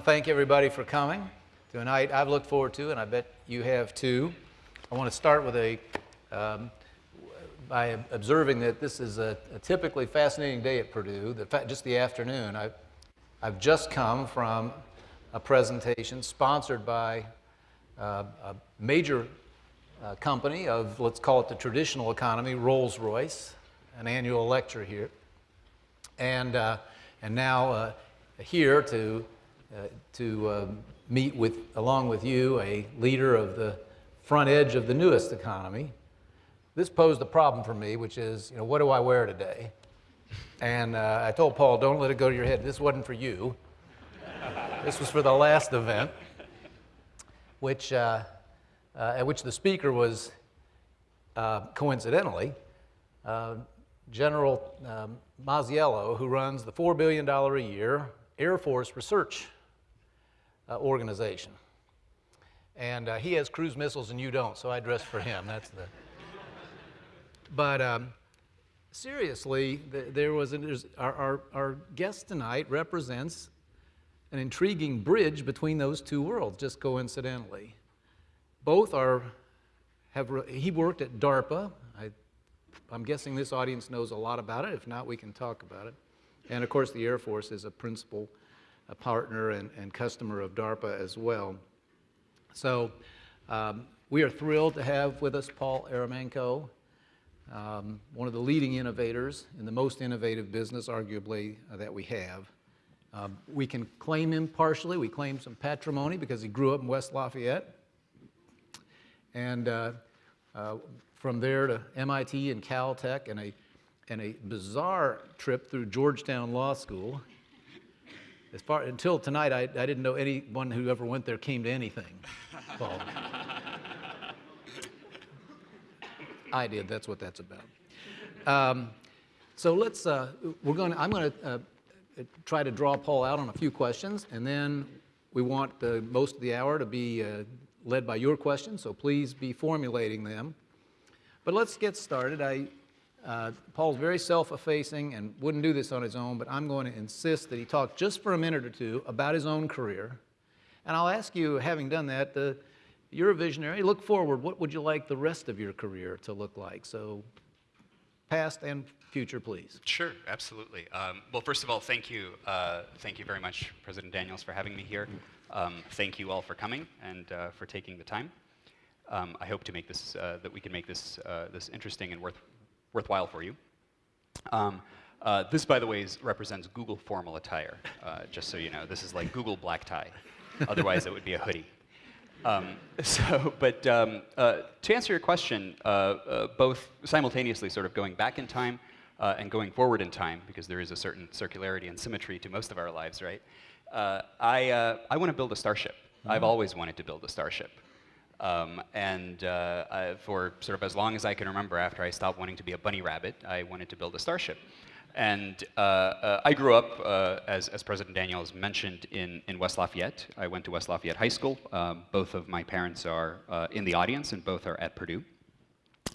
to thank everybody for coming to a night I've looked forward to, and I bet you have too. I want to start with a um, by observing that this is a, a typically fascinating day at Purdue, the, just the afternoon. I, I've just come from a presentation sponsored by uh, a major uh, company of, let's call it the traditional economy, Rolls-Royce, an annual lecture here. And, uh, and now uh, here to, to um, meet with, along with you, a leader of the front edge of the newest economy. This posed a problem for me, which is, you know, what do I wear today? And uh, I told Paul, don't let it go to your head. This wasn't for you. this was for the last event, which, uh, uh, at which the speaker was, uh, coincidentally, uh, General um, Masiello, who runs the $4 billion a year Air Force Research uh, Organization. And uh, he has cruise missiles and you don't, so I dress for him. That's the. But um, seriously, there was an, our, our, our guest tonight represents an intriguing bridge between those two worlds, just coincidentally. Both are, have, he worked at DARPA. I, I'm guessing this audience knows a lot about it. If not, we can talk about it. And of course, the Air Force is a principal a partner and, and customer of DARPA as well. So um, we are thrilled to have with us Paul Eremenko, um, one of the leading innovators in the most innovative business, arguably, uh, that we have. Um, we can claim him partially. We claim some patrimony because he grew up in West Lafayette. And uh, uh, from there to MIT and Caltech and a, and a bizarre trip through Georgetown Law School as far, until tonight, I, I didn't know anyone who ever went there came to anything. Well, I did, that's what that's about. Um, so let's, uh, we're going I'm going to uh, try to draw Paul out on a few questions, and then we want the, most of the hour to be uh, led by your questions, so please be formulating them. But let's get started. I, uh, Paul's very self-effacing and wouldn't do this on his own, but I'm going to insist that he talk just for a minute or two about his own career. And I'll ask you, having done that, the, you're a visionary. Look forward. What would you like the rest of your career to look like? So past and future, please. Sure, absolutely. Um, well, first of all, thank you. Uh, thank you very much, President Daniels, for having me here. Um, thank you all for coming and uh, for taking the time. Um, I hope to make this, uh, that we can make this, uh, this interesting and worth, worthwhile for you. Um, uh, this, by the way, is, represents Google formal attire, uh, just so you know. This is like Google black tie. Otherwise, it would be a hoodie. Um, so, but um, uh, to answer your question, uh, uh, both simultaneously sort of going back in time uh, and going forward in time, because there is a certain circularity and symmetry to most of our lives, right? I, I want to build a starship. Mm -hmm. I've always wanted to build a starship. Um, and uh, I, for sort of as long as I can remember after I stopped wanting to be a bunny rabbit, I wanted to build a starship. And uh, uh, I grew up, uh, as, as, President Daniels mentioned, in, in West Lafayette. I went to West Lafayette High School. Um, both of my parents are uh, in the audience, and both are at Purdue.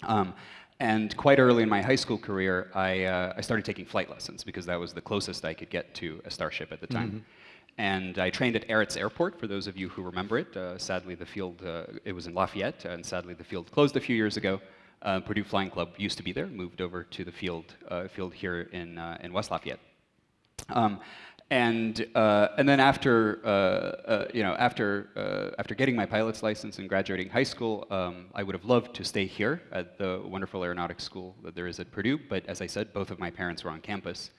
Um, and quite early in my high school career, I, uh, I started taking flight lessons because that was the closest I could get to a starship at the time. Mm -hmm. And I trained at Aretz Airport, for those of you who remember it. Uh, sadly, the field, uh, it was in Lafayette, and sadly the field closed a few years ago. Uh, Purdue Flying Club used to be there, moved over to the field, uh, field here in, uh, in West Lafayette. Um, and, uh, and then after, you know, after, after getting my pilot's license and graduating high school, um, I would have loved to stay here at the wonderful aeronautics school that there is at Purdue, but as I said, both of my parents were on campus.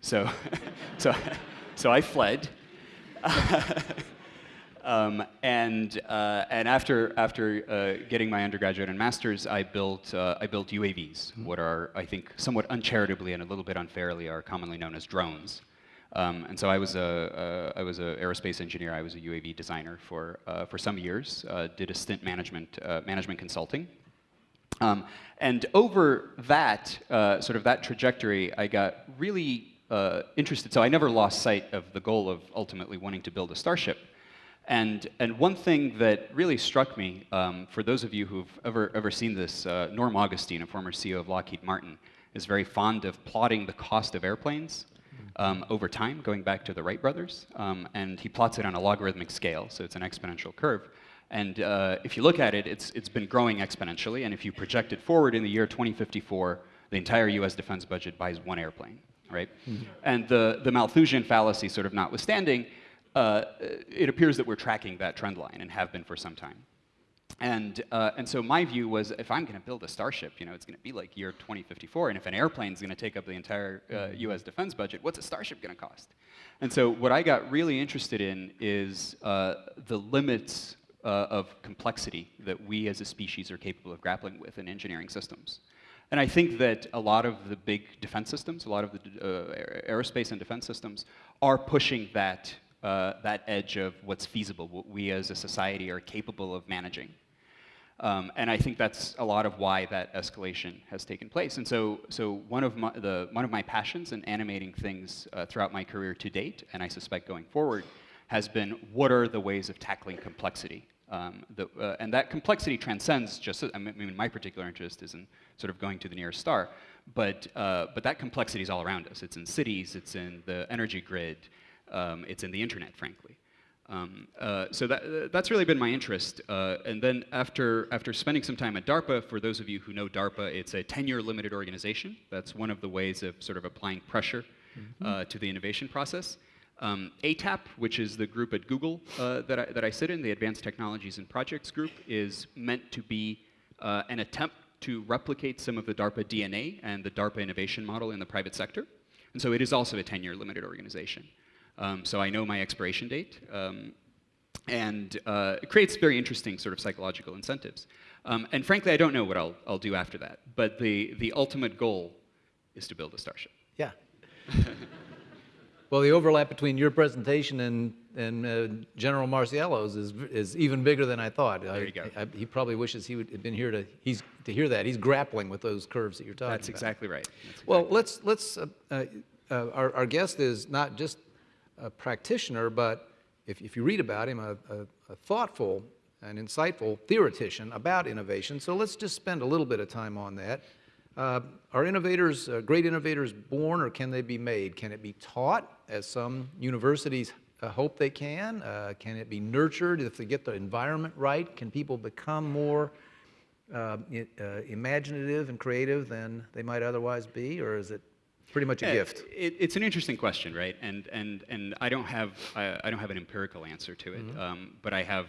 So, so, so I fled. um, and, uh, and after, after uh, getting my undergraduate and master's, I built, uh, I built UAVs, mm -hmm. what are, I think, somewhat uncharitably and a little bit unfairly are commonly known as drones. Um, and so I was a, uh, was an aerospace engineer. I was a UAV designer for, uh, for some years, uh, did a stint management, management consulting. Um, and over that, sort of that trajectory, I got really uh, interested, so I never lost sight of the goal of ultimately wanting to build a starship. And, and one thing that really struck me, um, for those of you who've ever, ever seen this, uh, Norm Augustine, a former CEO of Lockheed Martin, is very fond of plotting the cost of airplanes. um, over time, going back to the Wright brothers, um, and he plots it on a logarithmic scale, so it's an exponential curve. And uh, if you look at it, it's, it's been growing exponentially, and if you project it forward in the year 2054, the entire US defense budget buys one airplane, right? And the, the Malthusian fallacy sort of notwithstanding, uh, it appears that we're tracking that trend line and have been for some time. And, uh, and so my view was if I'm going to build a starship, you know, it's going to be like year 2054, and if an airplane is going to take up the entire uh, US defense budget, what's a starship going to cost? And so what I got really interested in is uh, the limits uh, of complexity that we as a species are capable of grappling with in engineering systems. And I think that a lot of the big defense systems, a lot of the uh, aerospace and defense systems are pushing that, uh, that edge of what's feasible, what we as a society are capable of managing. Um, and I think that's a lot of why that escalation has taken place. And so, so one, of my, the, one of my passions in animating things uh, throughout my career to date, and I suspect going forward, has been what are the ways of tackling complexity? Um, the, uh, and that complexity transcends just, I mean, my particular interest is in sort of going to the nearest star, but, uh, but that complexity is all around us. It's in cities, it's in the energy grid, um, it's in the internet, frankly. Um, uh, so that, uh, that's really been my interest. Uh, and then after, after spending some time at DARPA, for those of you who know DARPA, it's a tenure limited organization. That's one of the ways of sort of applying pressure mm -hmm. to the innovation process. Um, ATAP, which is the group at Google uh, that, I, that I sit in, the Advanced Technologies and Projects group, is meant to be uh, an attempt to replicate some of the DARPA DNA and the DARPA innovation model in the private sector. And so it is also a 10-year limited organization. Um, so I know my expiration date. Um, and uh, it creates very interesting sort of psychological incentives. Um, and frankly, I don't know what I'll, I'll do after that. But the, the ultimate goal is to build a starship. Yeah. Well, the overlap between your presentation and, and uh, General Masiello's is, is even bigger than I thought. There I, you go. I, he probably wishes he would have been here to, he's, to hear that. He's grappling with those curves that you're talking about. That's about. exactly right. That's exactly well, let's, let's uh, uh, uh, our, our guest is not just a practitioner, but if, if you read about him, a, a, a thoughtful and insightful theoretician about innovation. So let's just spend a little bit of time on that. Uh, are innovators, uh, great innovators born or can they be made? Can it be taught as some universities uh, hope they can? Uh, can it be nurtured if they get the environment right? Can people become more uh, uh, imaginative and creative than they might otherwise be? Or is it pretty much a yeah, gift? It, it's an interesting question, right? And, and, and I, don't have, I, I don't have an empirical answer to it, mm -hmm. um, but I, have,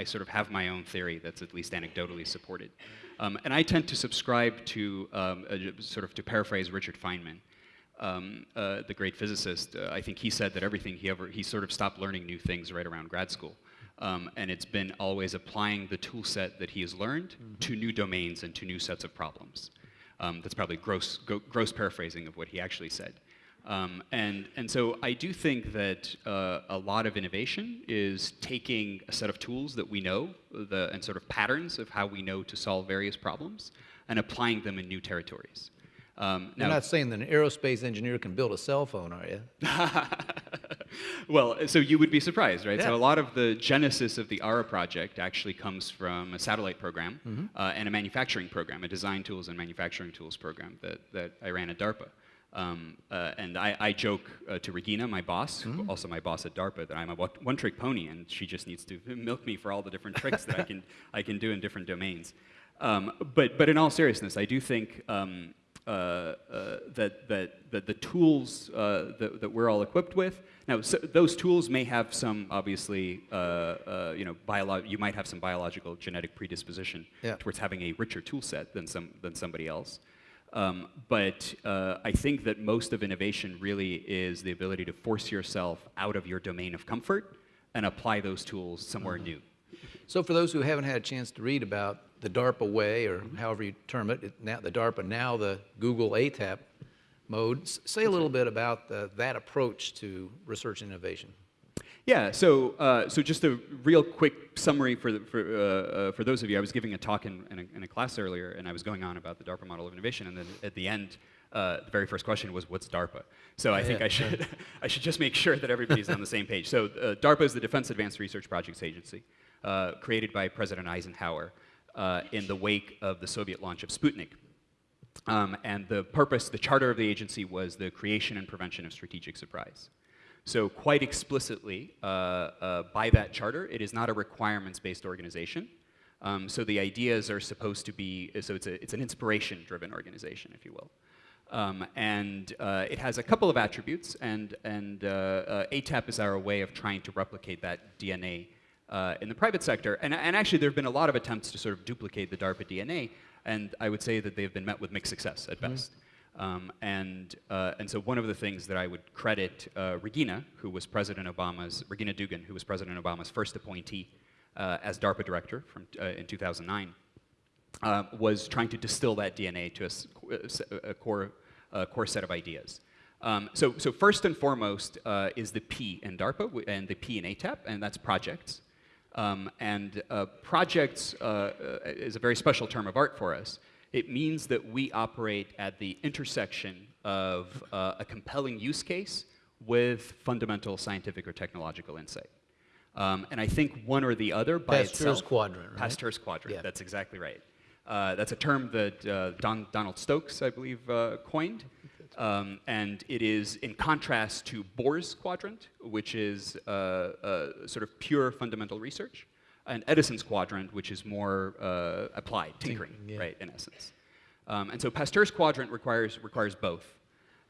I sort of have my own theory that's at least anecdotally supported. Um, and I tend to subscribe to, um, sort of to paraphrase Richard Feynman, um, uh, the great physicist. Uh, I think he said that everything he ever, he sort of stopped learning new things right around grad school. Um, and it's been always applying the tool set that he has learned mm -hmm. to new domains and to new sets of problems. Um, that's probably gross, gross paraphrasing of what he actually said. Um, and, and so I do think that uh, a lot of innovation is taking a set of tools that we know the, and sort of patterns of how we know to solve various problems and applying them in new territories. Um, You're not saying that an aerospace engineer can build a cell phone, are you? well, so you would be surprised, right? Yeah. So a lot of the genesis of the ARA project actually comes from a satellite program mm -hmm. uh, and a manufacturing program, a design tools and manufacturing tools program that, that I ran at DARPA. Um, uh, and I, I joke uh, to Regina, my boss, mm. also my boss at DARPA, that I'm a one-trick pony, and she just needs to milk me for all the different tricks that I can I can do in different domains. Um, but but in all seriousness, I do think um, that that that the tools uh, that, that we're all equipped with now so those tools may have some obviously uh, you know biolo- you might have some biological genetic predisposition yeah. towards having a richer tool set than some than somebody else. Um, but uh, I think that most of innovation really is the ability to force yourself out of your domain of comfort and apply those tools somewhere mm -hmm. new. So for those who haven't had a chance to read about the DARPA way, or however you term it, it now the DARPA, now the Google ATAP mode, say a little bit about the, that approach to research and innovation. Yeah, so, uh, so just a real quick summary for, for, uh, uh, for those of you. I was giving a talk in, in, a, in, a, class earlier, and I was going on about the DARPA model of innovation, and then at the end, uh, the very first question was, what's DARPA? So I think I, should, I should just make sure that everybody's on the same page. So uh, DARPA is the Defense Advanced Research Projects Agency, uh, created by President Eisenhower in the wake of the Soviet launch of Sputnik. Um, and the purpose, the charter of the agency was the creation and prevention of strategic surprise. So quite explicitly, uh, uh, by that charter, it is not a requirements-based organization. Um, so the ideas are supposed to be, so it's, a, it's an inspiration-driven organization, if you will. Um, and uh, it has a couple of attributes, and, and uh, uh, ATAP is our way of trying to replicate that DNA uh, in the private sector. And, and actually, there have been a lot of attempts to sort of duplicate the DARPA DNA, and I would say that they've been met with mixed success at best. Mm -hmm. Um, and, uh, and so one of the things that I would credit uh, Regina, who was President Obama's, Regina Dugan, who was President Obama's first appointee uh, as DARPA director from, uh, in 2009, uh, was trying to distill that DNA to a, a core, core set of ideas. Um, so, so first and foremost uh, is the P in DARPA and the P in ATAP, and that's projects. Um, and projects is a very special term of art for us. It means that we operate at the intersection of uh, a compelling use case with fundamental scientific or technological insight. Um, and I think one or the other by Pasteur's itself. quadrant, right? Pasteur's quadrant, yeah. that's exactly right. Uh, that's a term that uh, Don, Donald Stokes, I believe, uh, coined. Um, and it is in contrast to Bohr's quadrant, which is uh, uh, sort of pure fundamental research and Edison's quadrant, which is more uh, applied, tinkering, yeah. right, in essence. Um, and so Pasteur's quadrant requires, requires both.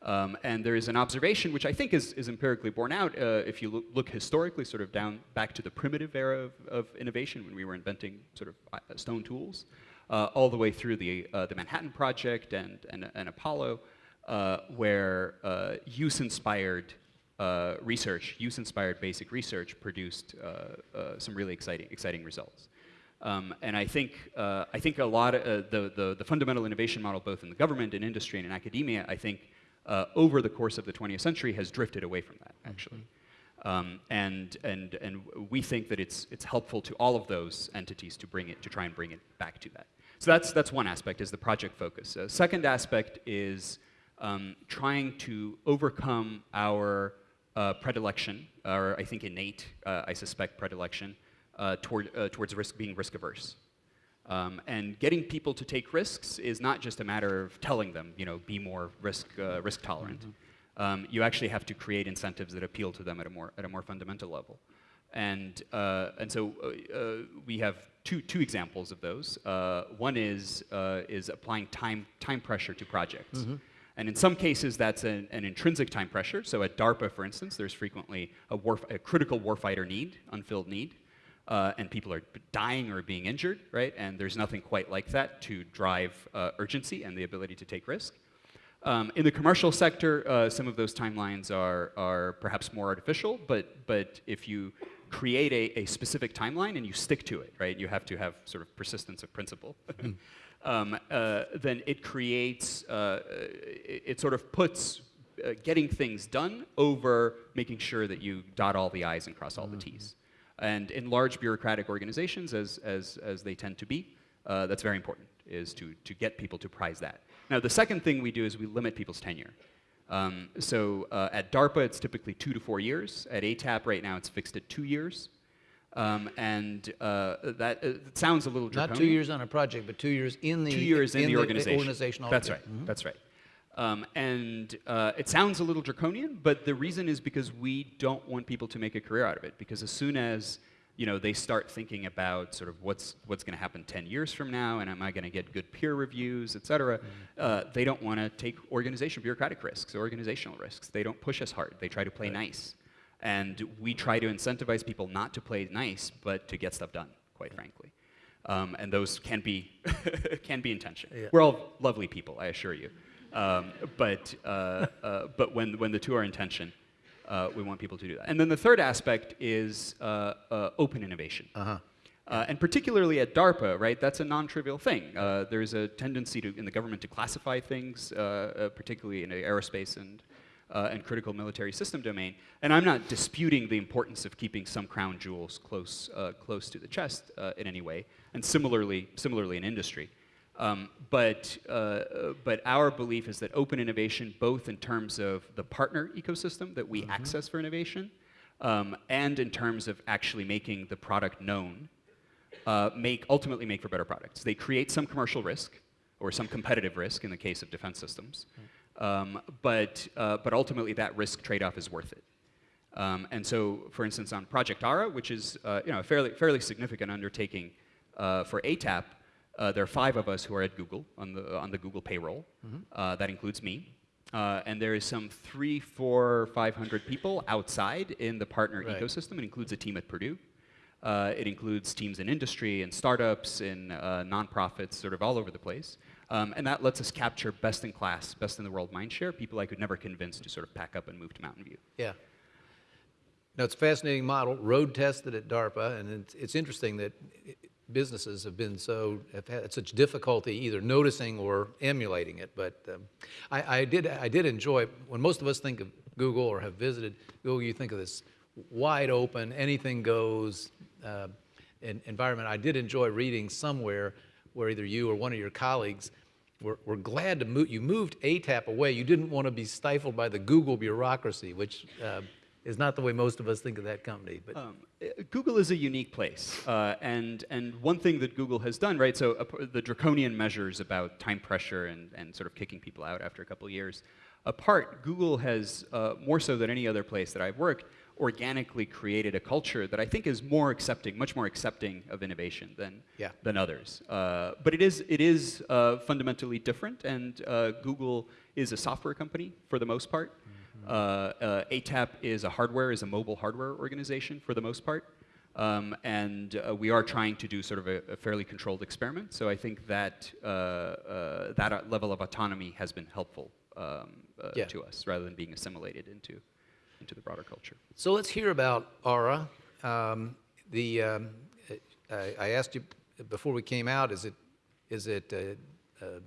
Um, and there is an observation which I think is, is empirically borne out uh, if you look, look, historically sort of down back to the primitive era of, of innovation when we were inventing sort of uh, stone tools, uh, all the way through the, uh, the Manhattan Project and, and, and Apollo, uh, where uh, use-inspired uh, research, use-inspired basic research produced uh, uh, some really exciting, exciting results. Um, and I think, uh, I think a lot of uh, the, the, the, fundamental innovation model, both in the government and industry and in academia, I think uh, over the course of the 20th century has drifted away from that, actually. Um, and, and, and we think that it's, it's helpful to all of those entities to bring it, to try and bring it back to that. So that's, that's one aspect, is the project focus. second aspect is um, trying to overcome our uh, predilection, or I think innate, uh, I suspect, predilection uh, toward, uh, towards risk being risk averse. Um, and getting people to take risks is not just a matter of telling them, you know, be more risk, uh, risk tolerant. Mm -hmm. um, you actually have to create incentives that appeal to them at a more, at a more fundamental level. And, uh, and so we have two, two examples of those. one is, is applying time, time pressure to projects. Mm -hmm. And in some cases, that's an, an, intrinsic time pressure. So at DARPA, for instance, there's frequently a, warf a critical warfighter need, unfilled need, uh, and people are dying or being injured, right? And there's nothing quite like that to drive uh, urgency and the ability to take risk. Um, in the commercial sector, uh, some of those timelines are, are perhaps more artificial, but, but if you create a, a specific timeline and you stick to it, right? You have to have sort of persistence of principle. Um, uh, then it creates, uh, it, it, sort of puts uh, getting things done over making sure that you dot all the I's and cross all the T's. Mm-hmm. And in large bureaucratic organizations, as, as, as they tend to be, uh, that's very important, is to, to get people to prize that. Now, the second thing we do is we limit people's tenure. Um, so uh, at DARPA, it's typically two to four years. At ATAP right now, it's fixed at two years. Um, and uh, that uh, sounds a little draconian. Not two years on a project, but two years in the two years in, in the, organization. organization That's right. Mm -hmm. That's right. Um, and uh, it sounds a little draconian, but the reason is because we don't want people to make a career out of it. Because as soon as you know they start thinking about sort of what's what's going to happen 10 years from now, and am I going to get good peer reviews, et cetera, mm -hmm. uh, they don't want to take organization bureaucratic risks, organizational risks. They don't push us hard. They try to play right. nice. And we try to incentivize people not to play nice, but to get stuff done, quite frankly. Um, and those can be, can be intention. Yeah. We're all lovely people, I assure you. Um, but uh, uh, but when, when the two are in tension, uh, we want people to do that. And then the third aspect is uh, uh, open innovation. -huh. Uh, and particularly at DARPA, right, that's a non-trivial thing. there's a tendency to, in the government to classify things, particularly in aerospace and uh, and critical military system domain. And I'm not disputing the importance of keeping some crown jewels close, uh, close to the chest uh, in any way, and similarly, similarly in industry. Um, but, uh, but our belief is that open innovation, both in terms of the partner ecosystem that we mm -hmm. access for innovation, um, and in terms of actually making the product known, uh, make, ultimately make for better products. They create some commercial risk, or some competitive risk in the case of defense systems. Um, but, uh, but ultimately, that risk trade-off is worth it. Um, and so, for instance, on Project ARA, which is uh, you know, a fairly, fairly significant undertaking uh, for ATAP, uh, there are five of us who are at Google on the, on the Google payroll. Uh, that includes me. Uh, and there is some three, four, 500 people outside in the partner Right. ecosystem. It includes a team at Purdue. Uh, it includes teams in industry and startups and uh, nonprofits, sort of all over the place. Um, and that lets us capture best in class, best in the world mindshare, people I could never convince to sort of pack up and move to Mountain View. Yeah. No, it's a fascinating model, road tested at DARPA, and it's, it's interesting that businesses have been so, have had such difficulty either noticing or emulating it. But um, I, I did, I did enjoy, when most of us think of Google or have visited Google, you think of this wide open, anything goes uh, environment. I did enjoy reading somewhere where either you or one of your colleagues were, were glad to move, you moved ATAP away. You didn't want to be stifled by the Google bureaucracy, which uh, is not the way most of us think of that company. But Um, uh, Google is a unique place, uh, and and one thing that Google has done, right? So uh, the draconian measures about time pressure and and sort of kicking people out after a couple years, apart, Google has uh, more so than any other place that I've worked, organically created a culture that I think is more accepting, much more accepting of innovation than Yeah. than others. Uh, but it is it is uh, fundamentally different, and uh, Google is a software company for the most part. Uh, uh, ATAP is a hardware, is a mobile hardware organization for the most part. Um, and uh, we are trying to do sort of a, a fairly controlled experiment. So I think that uh, uh, that level of autonomy has been helpful um, uh, Yeah. to us, rather than being assimilated into into the broader culture. So let's hear about Ara. Um, the um, I, asked you before we came out: is it is it a, a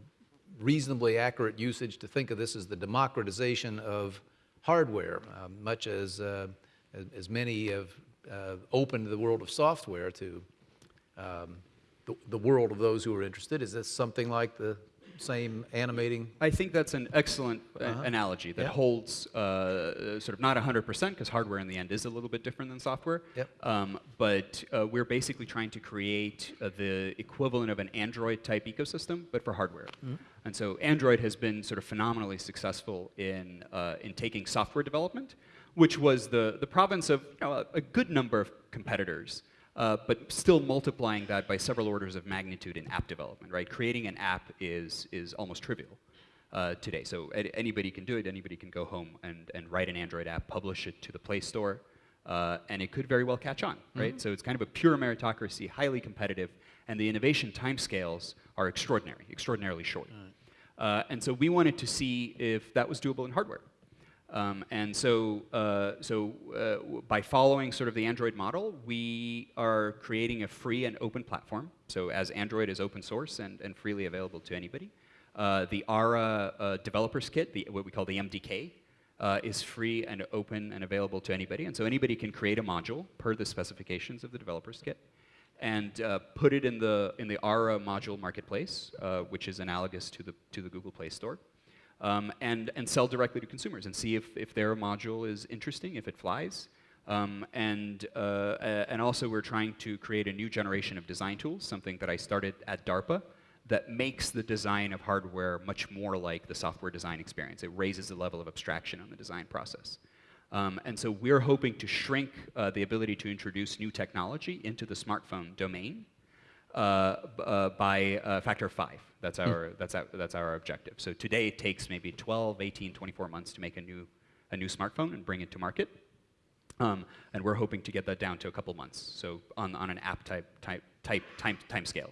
reasonably accurate usage to think of this as the democratization of hardware, um, much as uh, as, as many have uh, opened the world of software to um, the, the world of those who are interested? Is this something like the same animating? I think that's an excellent uh, Uh-huh. analogy that Yeah. holds uh, sort of not 100% because hardware in the end is a little bit different than software. Yep. Um, but uh, we're basically trying to create uh, the equivalent of an Android type ecosystem, but for hardware. Mm-hmm. And so Android has been sort of phenomenally successful in, uh, in taking software development, which was the, the province of you know, a, a good number of competitors. Uh, but still multiplying that by several orders of magnitude in app development, right? Creating an app is, is almost trivial uh, today. So anybody can do it. Anybody can go home and, and write an Android app, publish it to the Play Store, uh, and it could very well catch on, right? So it's kind of a pure meritocracy, highly competitive, and the innovation timescales are extraordinary, extraordinarily short. Uh, and so we wanted to see if that was doable in hardware. Um, and so, uh, so uh, by following sort of the Android model, we are creating a free and open platform. So as Android is open source and, and freely available to anybody, uh, the ARA uh, developers kit, the, what we call the MDK, uh, is free and open and available to anybody. And so anybody can create a module per the specifications of the developers kit and uh, put it in the, in the ARA module marketplace, which is analogous to the, to the Google Play Store um, and, and sell directly to consumers and see if, if their module is interesting, if it flies. Um, and, uh, uh, and also we're trying to create a new generation of design tools, something that I started at DARPA, that makes the design of hardware much more like the software design experience. It raises the level of abstraction on the design process. Um, and so we're hoping to shrink uh, the ability to introduce new technology into the smartphone domain by a factor of five. That's our, that's, our, that's our objective. So today it takes maybe 12, 18, 24 months to make a new, a new smartphone and bring it to market. Um, and we're hoping to get that down to a couple months, so on, on an app type, type, type time, time scale.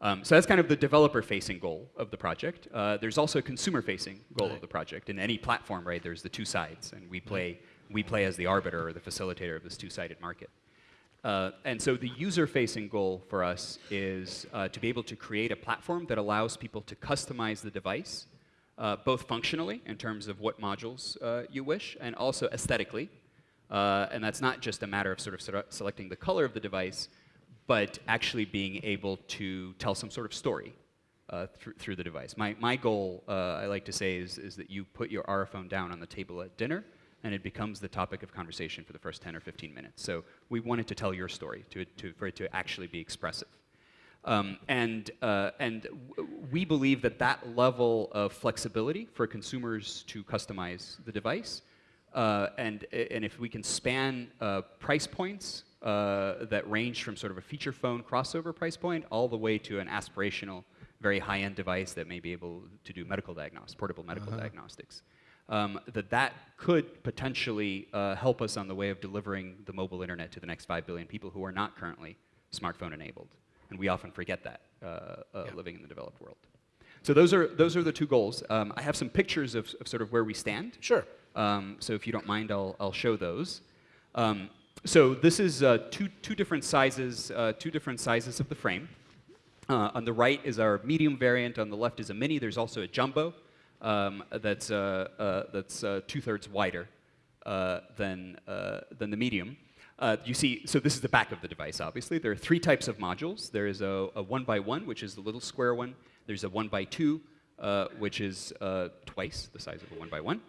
Um, so that's kind of the developer-facing goal of the project. Uh, there's also a consumer-facing goal of the project. In any platform, right, there's the two sides, and we play, we play as the arbiter or the facilitator of this two-sided market. Uh, and so the user-facing goal for us is uh, to be able to create a platform that allows people to customize the device, uh, both functionally in terms of what modules uh, you wish, and also aesthetically. Uh, and that's not just a matter of sort of sele- selecting the color of the device, but actually being able to tell some sort of story uh, through, through the device. My, my goal, I like to say, is, is that you put your Ara phone down on the table at dinner, and it becomes the topic of conversation for the first 10 or 15 minutes. So we wanted to tell your story, to, to, for it to actually be expressive. Um, and uh, and we believe that that level of flexibility for consumers to customize the device, uh, and and if we can span uh, price points uh, that range from sort of a feature phone crossover price point all the way to an aspirational, very high-end device that may be able to do medical diagnostics, portable medical diagnostics. Um, that that could potentially uh, help us on the way of delivering the mobile internet to the next 5 billion people who are not currently smartphone enabled. And we often forget that uh, uh, living in the developed world. So those are, those are the two goals. Um, I have some pictures of, of sort of where we stand. Sure. Um, so if you don't mind, I'll, I'll show those. Um, so this is uh, two, two different sizes, uh, two different sizes of the frame. Uh, on the right is our medium variant. On the left is a mini. There's also a jumbo um, that's, uh, uh, that's uh, two-thirds wider than, than the medium. Uh, you see, so this is the back of the device, obviously. There are three types of modules. There is a, a one by one, which is the little square one. There's a one by two, uh, which is uh, twice the size of a one by one.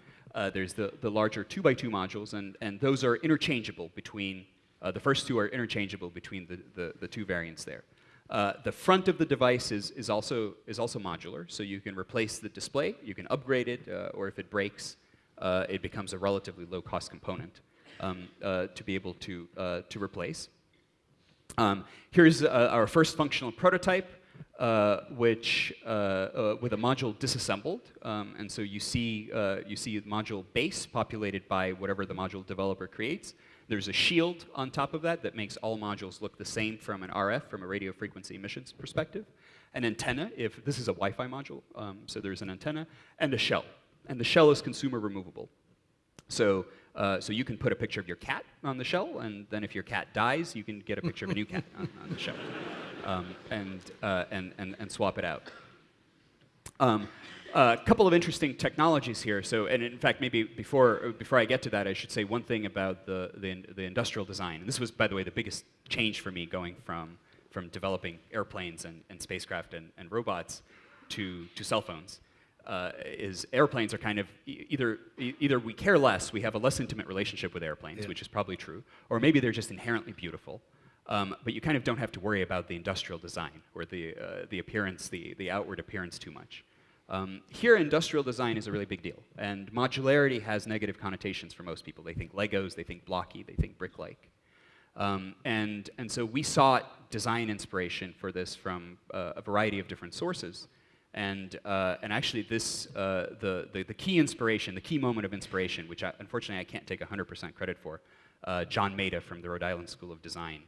There's the, the larger two by two modules, and, and those are interchangeable between, the first two are interchangeable between the, the, the two variants there. Uh, the front of the device is, is, also, is also modular, so you can replace the display, you can upgrade it, uh, or if it breaks, uh, it becomes a relatively low cost component um, uh, to be able to, uh, to replace. Um, here's our first functional prototype, which with a module disassembled, um, and so you see you see module base populated by whatever the module developer creates. There's a shield on top of that that makes all modules look the same from an RF, from a radio frequency emissions perspective. An antenna, if this is a Wi-Fi module, um, so there's an antenna, and a shell. And the shell is consumer removable. So, uh, so you can put a picture of your cat on the shell, and then if your cat dies, you can get a picture of a new cat on, on the shell, um, and, uh, and, and, and swap it out. Um, a couple of interesting technologies here. So, and in fact, maybe before, before I get to that, I should say one thing about the, the, the industrial design. And this was, by the way, the biggest change for me going from, from developing airplanes and, and spacecraft and, and robots to, to cell phones. Uh, is airplanes are kind of e- either e- either we care less, we have a less intimate relationship with airplanes, Yeah. which is probably true, or maybe they're just inherently beautiful. Um, but you kind of don't have to worry about the industrial design or the uh, the appearance, the the outward appearance too much. Um, here, industrial design is a really big deal, and modularity has negative connotations for most people. They think Legos, they think blocky, they think brick-like. Um, and, and so we sought design inspiration for this from uh, a variety of different sources. And, uh, and actually, this, uh, the, the, the key inspiration, the key moment of inspiration, which I, unfortunately I can't take 100% credit for, uh, John Maeda from the Rhode Island School of Design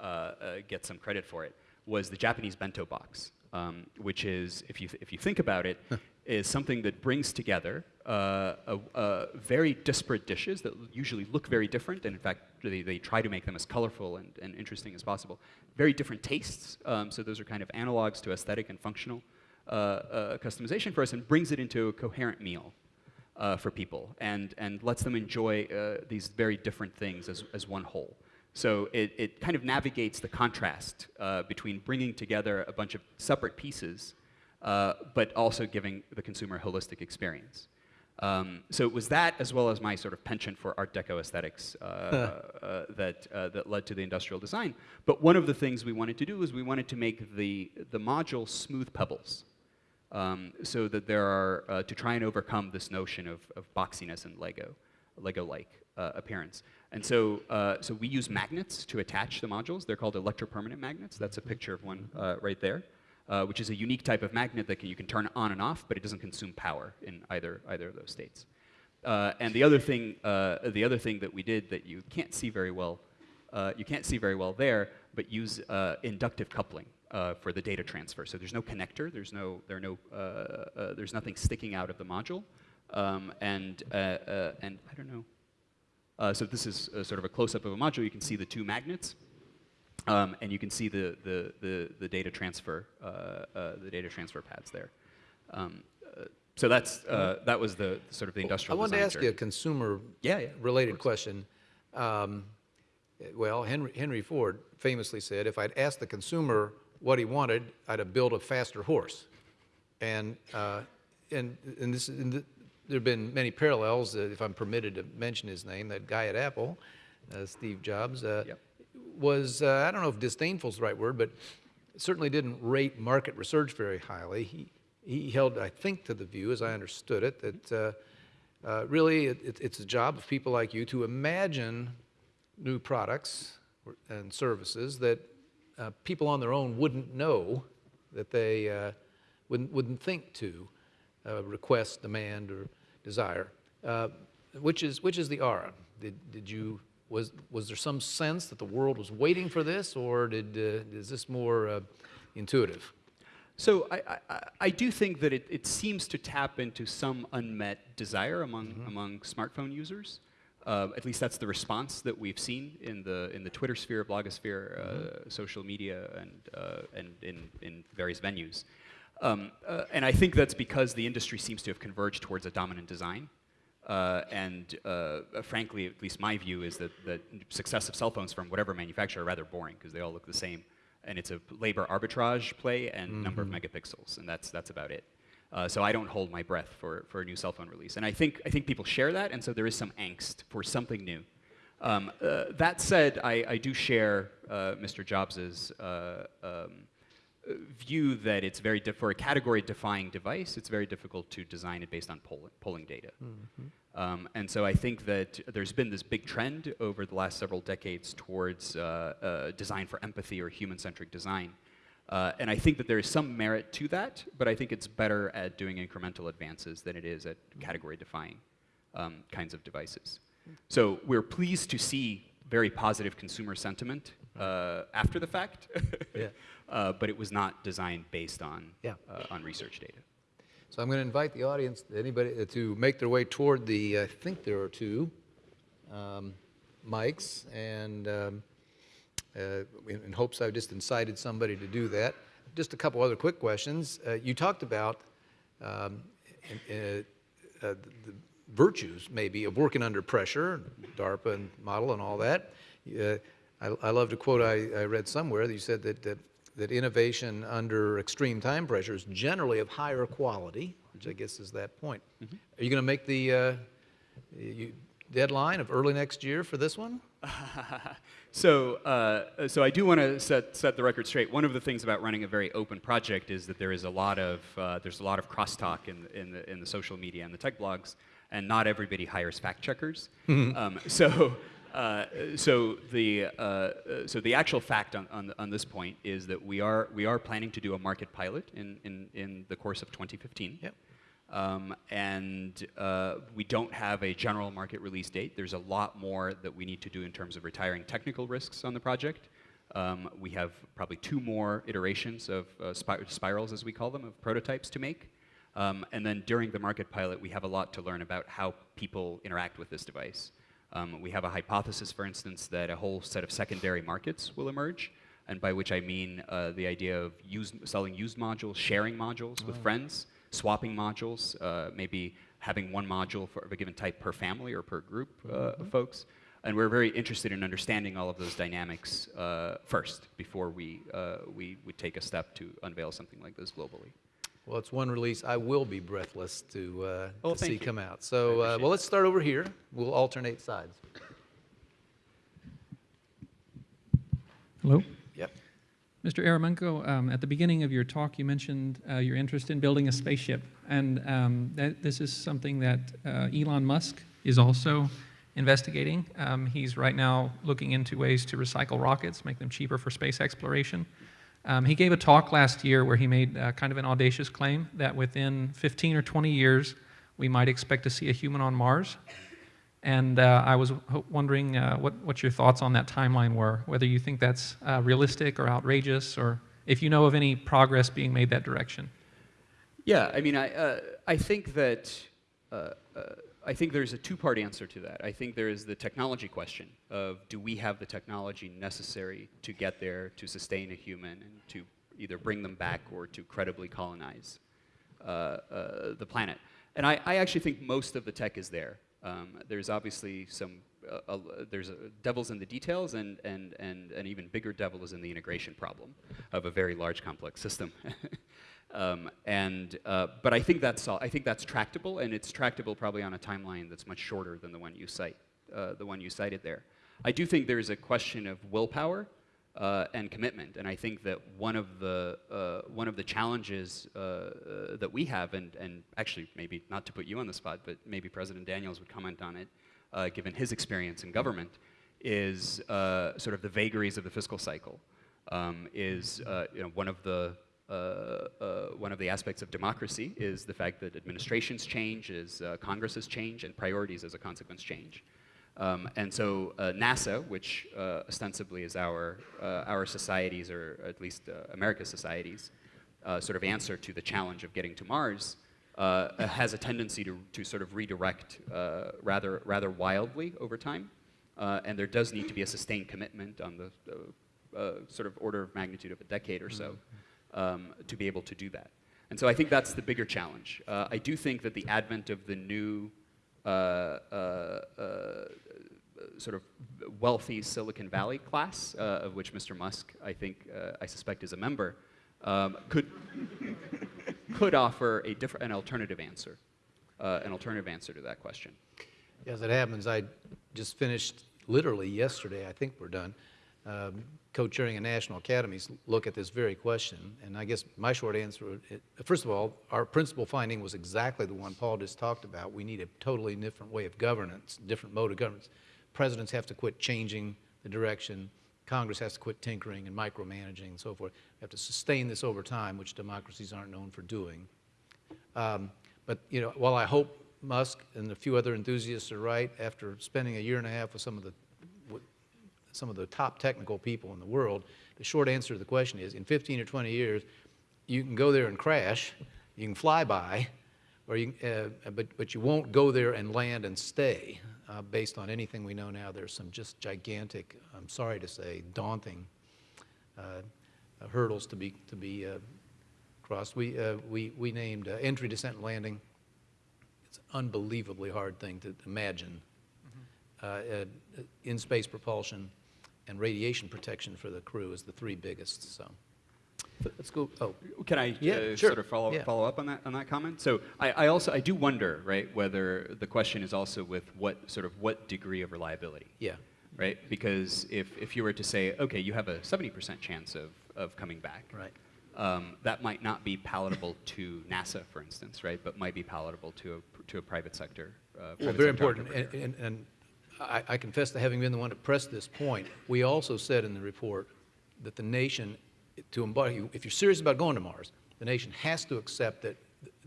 uh, uh, gets some credit for it, was the Japanese bento box, um, which is, if you, if you think about it, is something that brings together uh, a, a very disparate dishes that usually look very different, and in fact, they, they try to make them as colorful and, and interesting as possible. Very different tastes, um, so those are kind of analogs to aesthetic and functional uh, uh, customization for us, and brings it into a coherent meal uh, for people, and, and lets them enjoy uh, these very different things as, as one whole. So it, it kind of navigates the contrast uh, between bringing together a bunch of separate pieces, uh, but also giving the consumer a holistic experience. Um, so it was that, as well as my sort of penchant for Art Deco aesthetics, uh, uh, that, uh, that led to the industrial design. But one of the things we wanted to do is we wanted to make the, the module smooth pebbles. Um, so that there are, uh, to try and overcome this notion of, of boxiness and Lego, Lego-like uh, appearance. And so, uh, so we use magnets to attach the modules. They're called electropermanent magnets. That's a picture of one uh, right there, uh, which is a unique type of magnet that can, you can turn on and off, but it doesn't consume power in either, either of those states. Uh, and the other thing, uh, the other thing that we did that you can't see very well, uh, you can't see very well there, but use inductive coupling for the data transfer. So there's no connector, there's no, there are no, there's nothing sticking out of the module, um, and and I don't know. Uh, so this is uh, sort of a close-up of a module. You can see the two magnets, um, and you can see the the the, the data transfer uh, uh, the data transfer pads there. Um, uh, so that's uh, that was the sort of the industrial. I wanted to ask you a consumer Yeah, yeah, related question. Um, well, Henry, Henry Ford famously said, if I'd asked the consumer what he wanted, I'd have built a faster horse. And, uh, and, and this, and there have been many parallels, uh, if I'm permitted to mention his name, that guy at Apple, uh, Steve Jobs, uh, Yep. was, uh, I don't know if disdainful is the right word, but certainly didn't rate market research very highly. He, he held, I think, to the view, as I understood it, that uh, uh, really it, it- it's the job of people like you to imagine new products and services that uh, people on their own wouldn't know, that they uh, wouldn't, wouldn't think to uh, request, demand, or desire. Uh, which is which is the Ara? Did, did you was was there some sense that the world was waiting for this, or did uh, is this more uh, intuitive? So I, I- I, I do think that it, it seems to tap into some unmet desire among, among smartphone users. Uh, at least that's the response that we've seen in the, in the Twitter sphere, blogosphere, uh, social media, and, uh, and in, in various venues. Um, uh, and I think that's because the industry seems to have converged towards a dominant design. Uh, and uh, frankly, at least my view is that, that successive cell phones from whatever manufacturer are rather boring because they all look the same. And it's a labor arbitrage play and number of megapixels, and that's, that's about it. Uh, so I don't hold my breath for, for a new cell phone release. And I think, I think people share that, and so there is some angst for something new. Um, uh, that said, I, I do share uh, Mr. Jobs's uh, um, uh, view that it's very for a category-defying device. It's very difficult to design it based on poll- polling data. Um, and so I think that there's been this big trend over the last several decades towards uh, uh, design for empathy or human-centric design. Uh, and I think that there is some merit to that, but I think it's better at doing incremental advances than it is at category-defying um, kinds of devices. So we're pleased to see very positive consumer sentiment uh, after the fact, Yeah. uh, but it was not designed based on, Yeah. uh, on research data. So I'm going to invite the audience, anybody, uh, to make their way toward the. I think there are two um, mics, and um, uh, in, in hopes I've just incited somebody to do that. Just a couple other quick questions. Uh, you talked about um, uh, uh, the virtues, maybe, of working under pressure, DARPA and model and all that. Uh, I, I love to quote I, I read somewhere that you said that, that that innovation under extreme time pressure is generally of higher quality, which I guess is that point. Are you going to make the uh, you, deadline of early next year for this one? So, uh, so I do want to set, set the record straight. One of the things about running a very open project is that there is a lot of uh, there's a lot of crosstalk in the, in the in the social media and the tech blogs, and not everybody hires fact checkers. um, so. Uh, so the uh, uh, so the actual fact on, on, on this point is that we are we are planning to do a market pilot in, in, in the course of 2015. Yep. Um, and uh, we don't have a general market release date. There's a lot more that we need to do in terms of retiring technical risks on the project. Um, we have probably two more iterations of uh, spir- spirals, as we call them, of prototypes to make. Um, and then during the market pilot, we have a lot to learn about how people interact with this device. Um, we have a hypothesis, for instance, that a whole set of secondary markets will emerge, and by which I mean uh, the idea of used, selling used modules, sharing modules with friends, swapping modules, uh, maybe having one module for of a given type per family or per group uh, of folks. And we're very interested in understanding all of those dynamics uh, first before we, uh, we would take a step to unveil something like this globally. Well, it's one release I will be breathless to, uh, Oh, to see you. come out. So, uh, appreciate well, let's start over here. We'll alternate sides. Hello? Yep. Mr. Eremenko, um, at the beginning of your talk, you mentioned uh, your interest in building a spaceship. And um, that, this is something that uh, Elon Musk is also investigating. Um, he's right now looking into ways to recycle rockets, make them cheaper for space exploration. Um, he gave a talk last year where he made uh, kind of an audacious claim that within 15 or 20 years, we might expect to see a human on Mars. And uh, I was wondering uh, what, what your thoughts on that timeline were, whether you think that's uh, realistic or outrageous, or if you know of any progress being made that direction. Yeah, I mean, I, uh, I think that uh, I think there's a two-part answer to that. I think there is the technology question of do we have the technology necessary to get there to sustain a human and to either bring them back or to credibly colonize uh, uh, the planet. And I, I actually think most of the tech is there. Um, there's obviously some uh, there's devil's in the details, and, and, and an even bigger devil is in the integration problem of a very large, complex system. um, and, uh, but I think, that's I think that's tractable, and it's tractable probably on a timeline that's much shorter than the one you cite, uh, the one you cited there. I do think there's a question of willpower uh, and commitment. And I think that one of the uh, one of the challenges uh, uh, that we have, and and actually maybe not to put you on the spot, but maybe President Daniels would comment on it, given his experience in government, is sort of the vagaries of the fiscal cycle. Um, is you know one of the one of the aspects of democracy is the fact that administrations change, is uh, Congresses change, and priorities as a consequence change. Um, and so uh, NASA, which uh, ostensibly is our, uh, our societies, or at least uh, America's societies, uh, sort of answer to the challenge of getting to Mars, uh, has a tendency to, to sort of redirect uh, rather, rather wildly over time. Uh, and there does need to be a sustained commitment on the uh, uh, sort of order of magnitude of a decade or so um, to be able to do that. And so I think that's the bigger challenge. Uh, I do think that the advent of the new uh, uh, uh, sort of wealthy Silicon Valley class, uh, of which Mr. Musk, I think, uh, I suspect, is a member, um, could could offer a different, an alternative answer, an alternative answer to that question. As it happens, I just finished literally yesterday, I think we're done, um, co-chairing a National Academy's look at this very question. And I guess my short answer, it- first of all, our principal finding was exactly the one Paul just talked about. We need a totally different way of governance, different mode of governance. Presidents have to quit changing the direction. Congress has to quit tinkering and micromanaging and so forth. We have to sustain this over time, which democracies aren't known for doing. Um, But, you know, while I hope Musk and a few other enthusiasts are right, after spending a year and a half with some of the, some of the top technical people in the world, the short answer to the question is, in 15 or 20 years, you can go there and crash, you can fly by, or you, uh, but, but you won't go there and land and stay. Uh, Based on anything we know now, there's some just gigantic, I'm sorry to say, daunting uh, uh, hurdles to be, to be uh, crossed. We, uh, we, we named uh, entry, descent, and landing. It's an unbelievably hard thing to imagine. Uh, uh, In-space propulsion and radiation protection for the crew is the three biggest, so. Let's go, oh, Can I Yeah, uh, sure. sort of follow, Yeah. follow up on that on that comment? So I, I also I do wonder, right, whether the question is also with what sort of what degree of reliability, yeah, right? Because if if you were to say, okay, you have a 70% chance of of coming back, right. um, that might not be palatable to NASA, for instance, right? But might be palatable to a to a private sector. Uh, Well, very sector important, and, and, and I, I confess to having been the one to press this point. We also said in the report that the nation, to embody, if you're serious about going to Mars, the nation has to accept that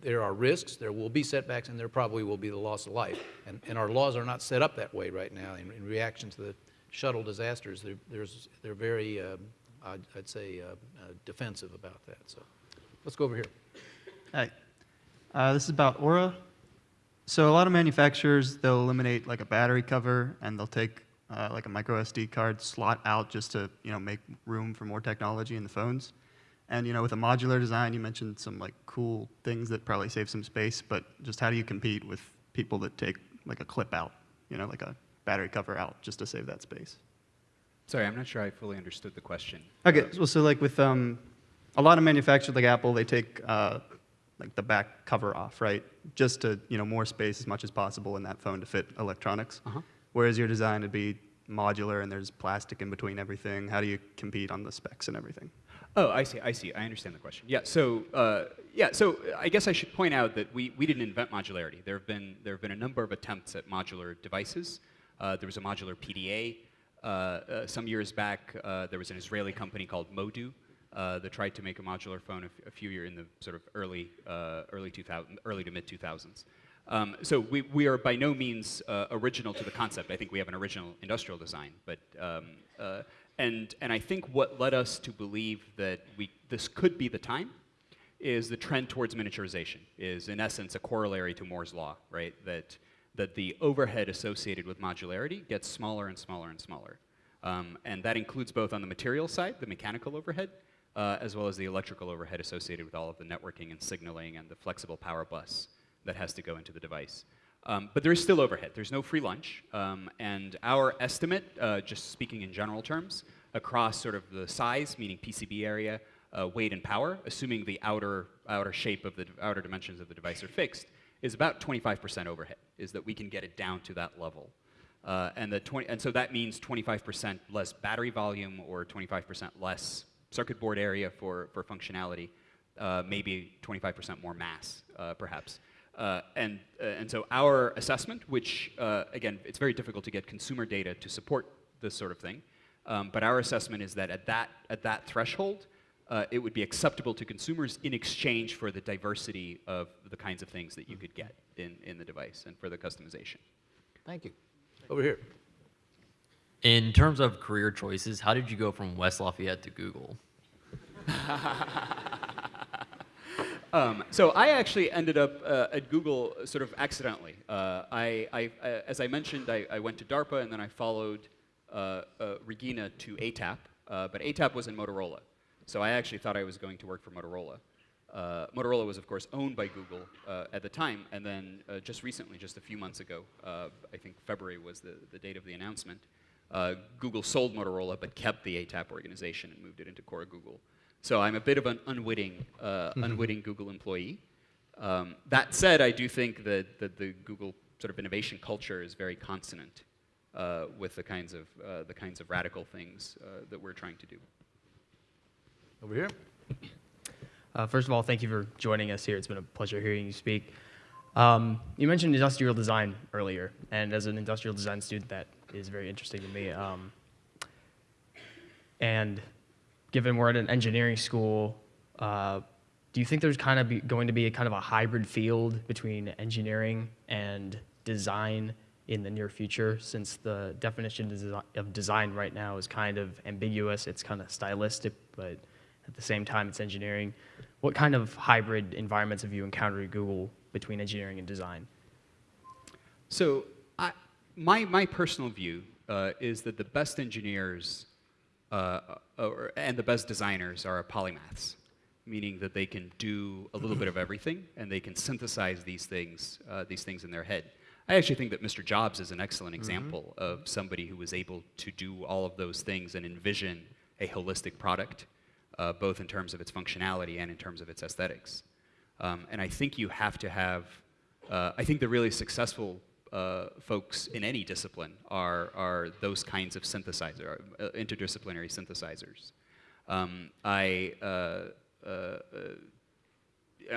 there are risks, there will be setbacks, and there probably will be the loss of life. And, and our laws are not set up that way right now in, in reaction to the shuttle disasters. They're, there's, they're very, um, I'd, I'd say, uh, uh, defensive about that. So let's go over here. Hi. Uh, this is about Ara. So a lot of manufacturers, they'll eliminate like a battery cover and they'll take uh, like a micro SD card slot out just to you know make room for more technology in the phones. And you know with a modular design, you mentioned some like cool things that probably save some space, but just how do you compete with people that take like a clip out, you know, like a battery cover out just to save that space? Sorry, I'm not sure I fully understood the question. Okay, well, so like with um, a lot of manufacturers like Apple, they take uh, like the back cover off, right? Just to you know more space as much as possible in that phone to fit electronics. Uh-huh. Whereas your design would be modular and there's plastic in between everything. How do you compete on the specs and everything? Oh, I see. I see. I understand the question. Yeah. So, uh, yeah. So, I guess I should point out that we, we didn't invent modularity. There have been there have been a number of attempts at modular devices. Uh, there was a modular PDA. Uh, uh, some years back, uh, there was an Israeli company called Modu uh, that tried to make a modular phone a, few years in the sort of early uh, early 2000 early to mid 2000s. Um, so we, we are by no means uh, original to the concept. I think we have an original industrial design, but um, uh, and and I think what led us to believe that we this could be the time is the trend towards miniaturization. Is in essence a corollary to Moore's law, right? That that the overhead associated with modularity gets smaller and smaller and smaller, um, and that includes both on the material side, the mechanical overhead, uh, as well as the electrical overhead associated with all of the networking and signaling and the flexible power bus that has to go into the device. Um, but there is still overhead. There's no free lunch. Um, and our estimate, uh, just speaking in general terms, across sort of the size, meaning PCB area, uh, weight, and power, assuming the outer, outer shape of the outer dimensions of the device are fixed, is about 25% overhead, is that we can get it down to that level. Uh, and, the 20, and so that means 25% less battery volume or 25% less circuit board area for, for functionality, uh, maybe 25% more mass, uh, perhaps. Uh, and, uh, and so our assessment, which, uh, again, it's very difficult to get consumer data to support this sort of thing, um, but our assessment is that at that, at that threshold, uh, it would be acceptable to consumers in exchange for the diversity of the kinds of things that you could get in, in the device and for the customization. Thank you. Over here. In terms of career choices, how did you go from West Lafayette to Google? Um, so I actually ended up uh, at Google sort of accidentally. Uh, I, I, uh, as I mentioned, I, I, went to DARPA and then I followed uh, uh, Regina to ATAP, uh, but ATAP was in Motorola. So I actually thought I was going to work for Motorola. Motorola was, of course, owned by Google at the time, and then just recently, just a few months ago, I think February was the, the date of the announcement, Google sold Motorola but kept the ATAP organization and moved it into core Google. So I'm a bit of an unwitting, uh, mm-hmm. unwitting Google employee. Um, that said, I do think that, that the Google sort of innovation culture is very consonant uh, with the kinds of uh, the kinds of radical things uh, that we're trying to do. Over here. Uh, first of all, thank you for joining us here. It's been a pleasure hearing you speak. Um, you mentioned industrial design earlier, and as an industrial design student, that is very interesting to me. Um, and given we're at an engineering school, uh, do you think there's kind of going to be a kind of a hybrid field between engineering and design in the near future since the definition of design right now is kind of ambiguous, it's kind of stylistic, but at the same time it's engineering. What kind of hybrid environments have you encountered at Google between engineering and design? So I, my, my personal view uh, is that the best engineers uh, or, and the best designers are polymaths, meaning that they can do a little bit of everything and they can synthesize these things, uh, these things in their head. I actually think that Mr. Jobs is an excellent mm-hmm. example mm -hmm. of somebody who was able to do all of those things and envision a holistic product, uh, both in terms of its functionality and in terms of its aesthetics. Um, and I think you have to have, uh, I think the really successful uh, folks in any discipline are, are those kinds of synthesizer, uh, interdisciplinary synthesizers. Um, I, uh, uh, uh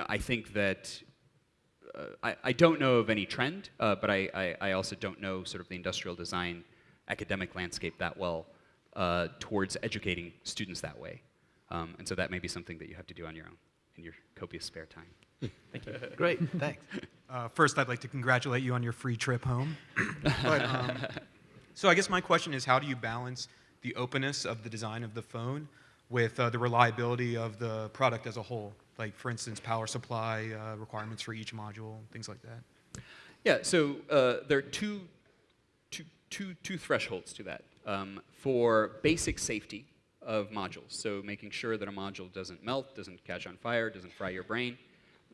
I think that uh, I, I don't know of any trend, but I, I, I, also don't know sort of the industrial design academic landscape that well towards educating students that way. Um, and so that may be something that you have to do on your own in your copious spare time. Thank you. Great, thanks. Uh, first, I'd like to congratulate you on your free trip home. but, um, so I guess my question is, how do you balance the openness of the design of the phone with uh, the reliability of the product as a whole? Like, for instance, power supply uh, requirements for each module, things like that. Yeah, so uh, there are two, two, two, two thresholds to that. Um, for basic safety of modules, so making sure that a module doesn't melt, doesn't catch on fire, doesn't fry your brain,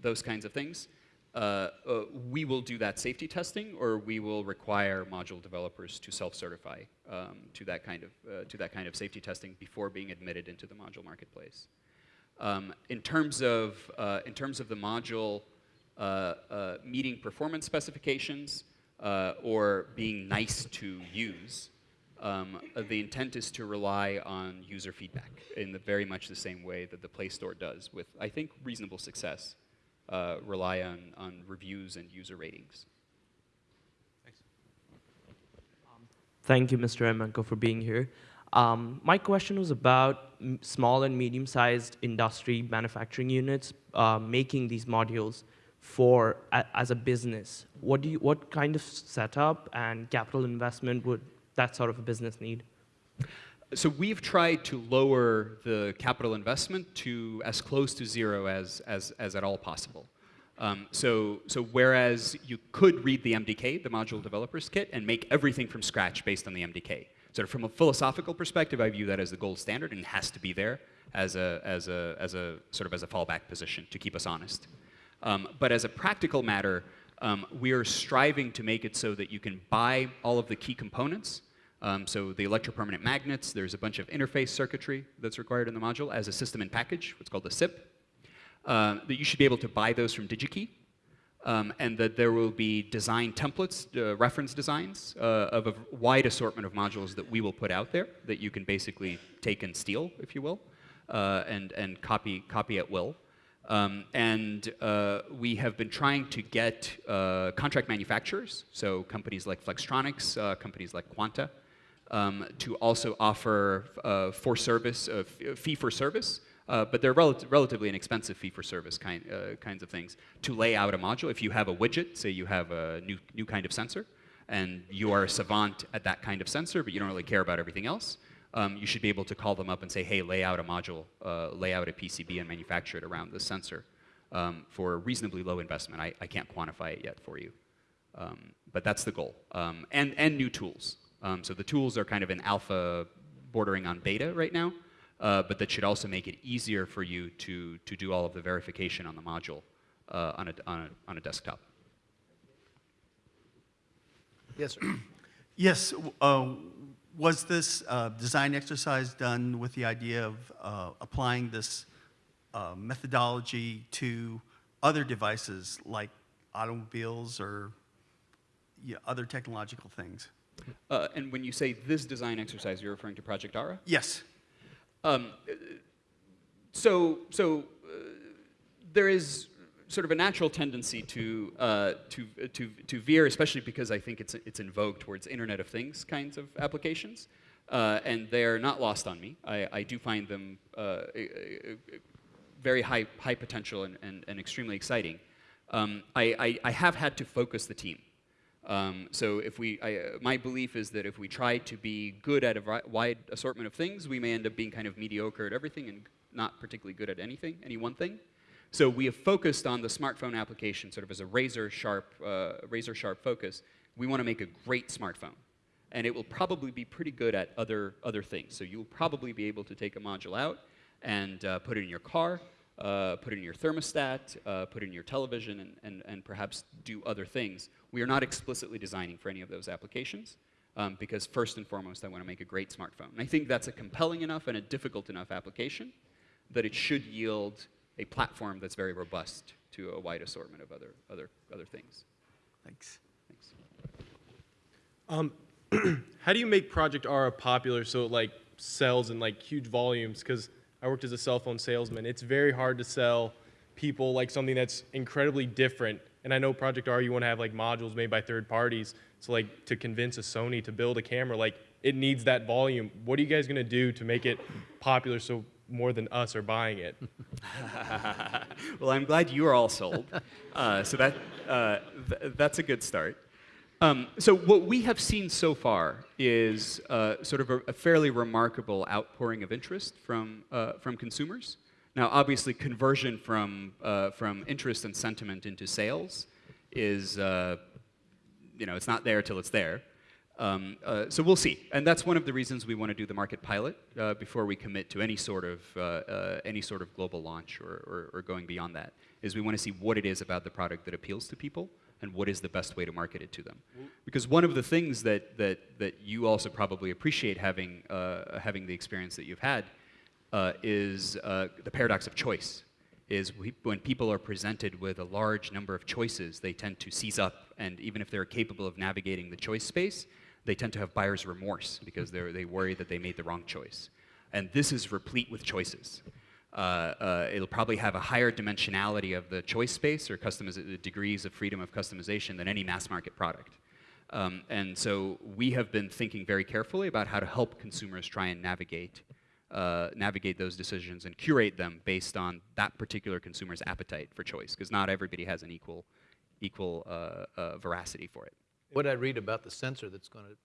those kinds of things, uh, uh, we will do that safety testing, or we will require module developers to self-certify um, to that kind of uh, to that kind of safety testing before being admitted into the module marketplace. Um, in terms of uh, in terms of the module meeting performance specifications or being nice to use, um, the intent is to rely on user feedback in the very much the same way that the Play Store does, with I think reasonable success uh, rely on, on reviews and user ratings. Thanks. Um, thank you, Mr. Eremenko, for being here. Um, my question was about small and medium-sized industry manufacturing units uh, making these modules for a, as a business. What do you, what kind of setup and capital investment would that sort of a business need? So we've tried to lower the capital investment to as close to zero as, as, as at all possible. Um, so, so whereas you could read the MDK, the Module Developers Kit, and make everything from scratch based on the MDK. So from a philosophical perspective, I view that as the gold standard and has to be there as a, as a, as a sort of as a fallback position to keep us honest. Um, but as a practical matter, um, we are striving to make it so that you can buy all of the key components um, so the electropermanent magnets, there's a bunch of interface circuitry that's required in the module as a system in package, what's called the SIP. Uh, that you should be able to buy those from DigiKey. um, and that there will be design templates, uh, reference designs uh, of a wide assortment of modules that we will put out there that you can basically take and steal, if you will, uh, and, and copy, copy at will. Um, and uh, we have been trying to get uh, contract manufacturers, so companies like Flextronics, uh, companies like Quanta, um, to also offer uh, for service, uh, fee for service, uh, but they're rel- relatively inexpensive fee for service kind, uh, kinds of things to lay out a module. If you have a widget, say you have a new, new kind of sensor, and you are a savant at that kind of sensor, but you don't really care about everything else, um, you should be able to call them up and say, hey, lay out a module, uh, lay out a PCB and manufacture it around this sensor um, for reasonably low investment. I, I can't quantify it yet for you. Um, but that's the goal. Um, and, and new tools. Um, so the tools are kind of in alpha bordering on beta right now, uh, but that should also make it easier for you to, to do all of the verification on the module uh, on, a, on, a, on a desktop. Yes, sir. Yes, uh, was this uh, design exercise done with the idea of uh, applying this uh, methodology to other devices like automobiles or yeah, other technological things? Uh, and when you say this design exercise, you're referring to Project Ara? Yes. Um, so, so uh, there is sort of a natural tendency to, uh, to, to, to veer, especially because I think it's, it's in vogue towards Internet of Things kinds of applications. Uh, and they're not lost on me. I, I do find them uh, very high, high potential and, and, and extremely exciting. Um, I, I, I have had to focus the team. Um, so if we, I, uh, my belief is that if we try to be good at a wide assortment of things, we may end up being kind of mediocre at everything and not particularly good at anything, any one thing. So we have focused on the smartphone application sort of as a razor sharp, uh, razor sharp focus. We want to make a great smartphone, and it will probably be pretty good at other other things. So you'll probably be able to take a module out and uh, put it in your car, uh, put it in your thermostat, uh, put it in your television, and, and, and perhaps do other things. We are not explicitly designing for any of those applications um, because first and foremost, I want to make a great smartphone. And I think that's a compelling enough and a difficult enough application that it should yield a platform that's very robust to a wide assortment of other, other, other things. Thanks. Thanks. Um, how do you make Project Ara popular so it like sells in like huge volumes? Because I worked as a cell phone salesman. It's very hard to sell people like something that's incredibly different. And I know Project Ara, you want to have like modules made by third parties. So like to convince a Sony to build a camera, like it needs that volume. What are you guys gonna do to make it popular so more than us are buying it? well, I'm glad you are all sold. Uh, so that, uh, th- that's a good start. Um, so what we have seen so far is uh, sort of a, a fairly remarkable outpouring of interest from, uh, from consumers. Now, obviously, conversion from, uh, from interest and sentiment into sales is, uh, you know, it's not there till it's there. Um, uh, so we'll see, and that's one of the reasons we want to do the market pilot uh, before we commit to any sort of any sort of global launch or, or, or going beyond that. Is we want to see what it is about the product that appeals to people and what is the best way to market it to them. Because one of the things that that that you also probably appreciate having uh, having the experience that you've had uh, is uh, the paradox of choice. Is we, when people are presented with a large number of choices, they tend to seize up, and even if they're capable of navigating the choice space, they tend to have buyer's remorse because they they worry that they made the wrong choice. And this is replete with choices. Uh, uh, it'll probably have a higher dimensionality of the choice space or degrees of freedom of customization than any mass market product. Um, and so we have been thinking very carefully about how to help consumers try and navigate uh, navigate those decisions and curate them based on that particular consumer's appetite for choice, because not everybody has an equal equal uh, uh, veracity for it. What I read about the sensor that's going to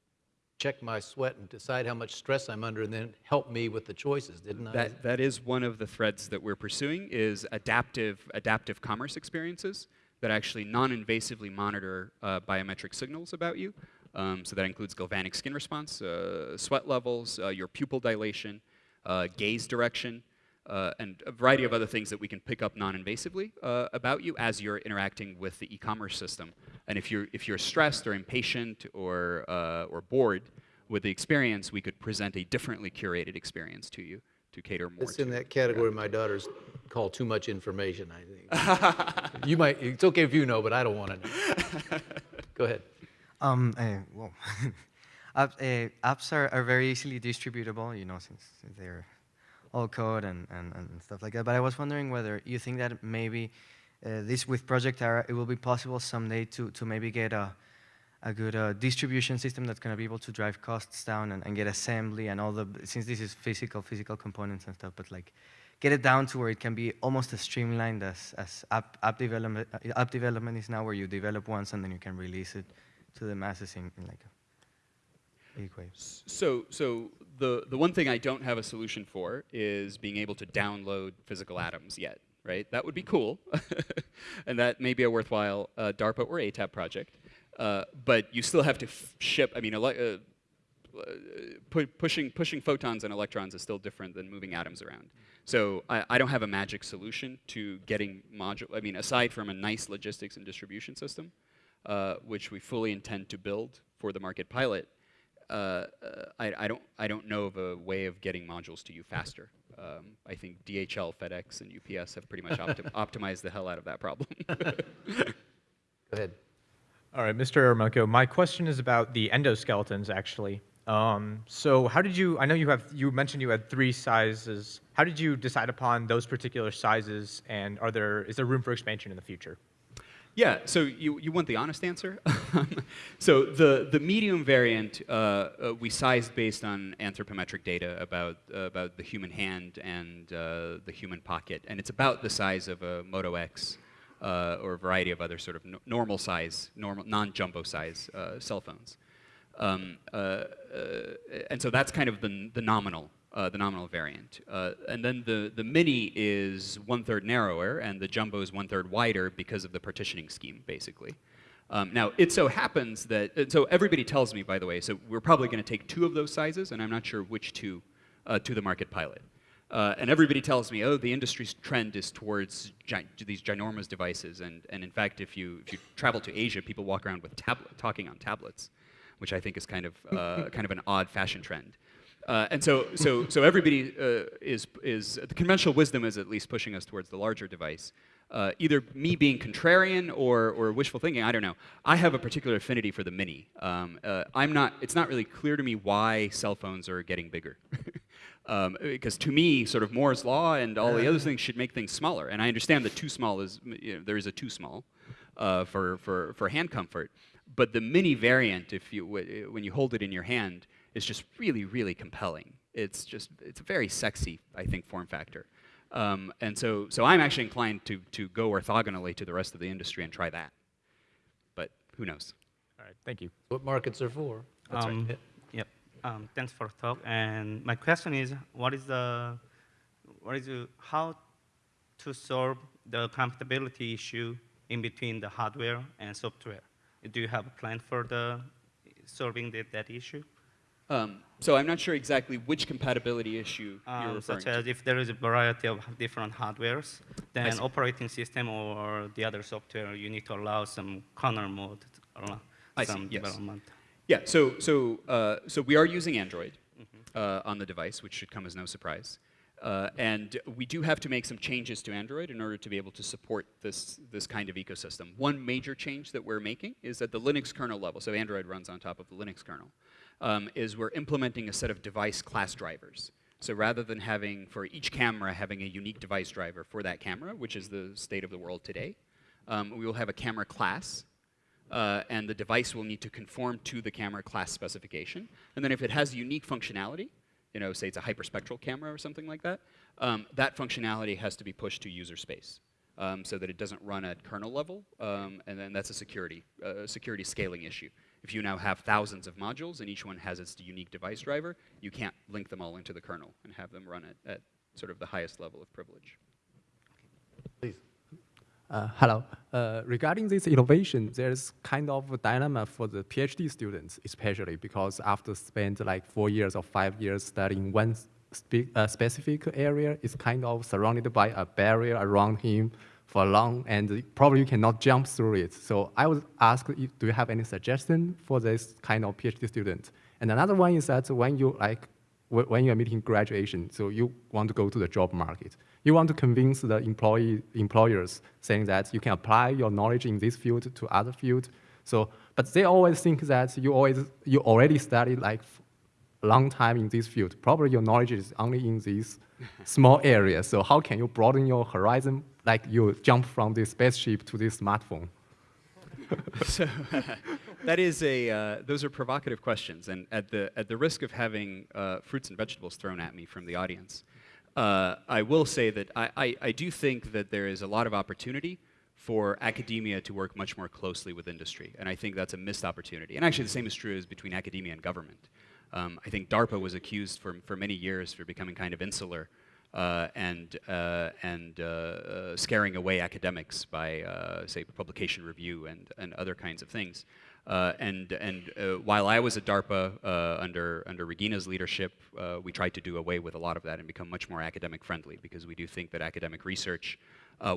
check my sweat and decide how much stress I'm under and then help me with the choices, didn't I? That, that is one of the threads that we're pursuing is adaptive, adaptive commerce experiences that actually non-invasively monitor uh, biometric signals about you. Um, so that includes galvanic skin response, uh, sweat levels, uh, your pupil dilation, uh, gaze direction, uh, and a variety of other things that we can pick up non-invasively uh, about you as you're interacting with the e-commerce system. And if you're, if you're stressed or impatient or, uh, or bored with the experience, we could present a differently curated experience to you to cater more It's to in that category my daughters call too much information, I think. You might, it's okay if you know, but I don't want to know. Go ahead. Um, uh, well, app, uh, apps are, are very easily distributable, you know, since, since they're all code and, and, and stuff like that. But I was wondering whether you think that maybe uh, this with Project Ara, it will be possible someday to, to maybe get a, a good uh, distribution system that's going to be able to drive costs down and, and get assembly and all the, since this is physical, physical components and stuff, but like get it down to where it can be almost as streamlined as, as app, app, development, uh, app development is now, where you develop once and then you can release it to the masses in, in like a big way. So, so the, the one thing I don't have a solution for is being able to download physical atoms yet, right? That would be cool, and that may be a worthwhile uh, DARPA or ATAP project. Uh, but you still have to ship, I mean, ele uh, pu pushing, pushing photons and electrons is still different than moving atoms around. So I, I don't have a magic solution to getting module, I mean, aside from a nice logistics and distribution system, uh, which we fully intend to build for the market pilot, uh, uh, I, I, don't, I don't know of a way of getting modules to you faster. Um, I think DHL, FedEx, and UPS have pretty much optim optimized the hell out of that problem. Go ahead. All right, Mr. Eremenko, my question is about the endoskeletons, actually. Um, so how did you, I know you have, you mentioned you had three sizes. How did you decide upon those particular sizes, and are there, is there room for expansion in the future? Yeah, so you, you want the honest answer? so the, the medium variant, uh, uh, we sized based on anthropometric data about, uh, about the human hand and uh, the human pocket, and it's about the size of a Moto X uh, or a variety of other sort of no normal size, normal, non-jumbo size cell phones. Um, and so that's kind of the, the nominal uh, the nominal variant. Uh, and then the, the mini is one-third narrower, and the jumbo is one-third wider because of the partitioning scheme, basically. Um, now, it so happens that, so everybody tells me, by the way, so we're probably going to take two of those sizes, and I'm not sure which two uh, to the market pilot. Uh, and everybody tells me, oh, the industry's trend is towards gi these ginormous devices. And, and in fact, if you, if you travel to Asia, people walk around with tablet, talking on tablets, which I think is kind of, uh, kind of an odd fashion trend. Uh, and so, so, so everybody uh, is, is, the conventional wisdom is at least pushing us towards the larger device. Uh, either me being contrarian or, or wishful thinking, I don't know. I have a particular affinity for the mini. Um, uh, I'm not, it's not really clear to me why cell phones are getting bigger. um, because to me, sort of Moore's law and all the other things should make things smaller. And I understand that too small is, you know, there is a too small uh, for, for, for hand comfort. But the mini variant, if you, when you hold it in your hand, is just really, really compelling. It's just, it's a very sexy, I think, form factor. Um, and so, so I'm actually inclined to, to go orthogonally to the rest of the industry and try that. But who knows? All right, thank you. What markets are for? That's um, right. Yep. Um, thanks for the talk. And my question is, what is the, what is the, how to solve the compatibility issue in between the hardware and software? Do you have a plan for the solving the, that issue? Um, so I'm not sure exactly which compatibility issue you're Um, referring such to. as if there is a variety of different hardwares, then operating system or the other software, you need to allow some corner mode, or see, some yes. development. Yeah, so, so, uh, so we are using Android Mm-hmm. uh, on the device, which should come as no surprise. Uh, and we do have to make some changes to Android in order to be able to support this, this kind of ecosystem. One major change that we're making is at the Linux kernel level, so Android runs on top of the Linux kernel, um, is we're implementing a set of device class drivers. So rather than having, for each camera, having a unique device driver for that camera, which is the state of the world today, um, we will have a camera class uh, and the device will need to conform to the camera class specification. And then if it has unique functionality, you know, say it's a hyperspectral camera or something like that, um, that functionality has to be pushed to user space um, so that it doesn't run at kernel level, um, and then that's a security, uh, security scaling issue. If you now have thousands of modules and each one has its unique device driver, you can't link them all into the kernel and have them run at, at sort of the highest level of privilege. Please. Uh, hello. Uh, regarding this innovation, there's kind of a dilemma for the PhD students, especially because after spend like four years or five years studying one spe uh, specific area, it's kind of surrounded by a barrier around him for long, and probably you cannot jump through it. So I would ask, do you have any suggestion for this kind of PhD student? And another one is that when you like when you are meeting graduation, so you want to go to the job market. You want to convince the employee, employers saying that you can apply your knowledge in this field to other field. So, but they always think that you always you already studied like a long time in this field. Probably your knowledge is only in this small area. So how can you broaden your horizon? Like you jump from this spaceship to this smartphone. so that is a uh, those are provocative questions, and at the at the risk of having uh, fruits and vegetables thrown at me from the audience, uh, I will say that I, I, I do think that there is a lot of opportunity for academia to work much more closely with industry, and I think that's a missed opportunity. And actually, the same is true as between academia and government. Um, I think DARPA was accused for for many years for becoming kind of insular. Uh, and uh, and uh, uh scaring away academics by, uh, say, publication review and, and other kinds of things. Uh, and and while I was at DARPA under under Regina's leadership, we tried to do away with a lot of that and become much more academic friendly because we do think that academic research,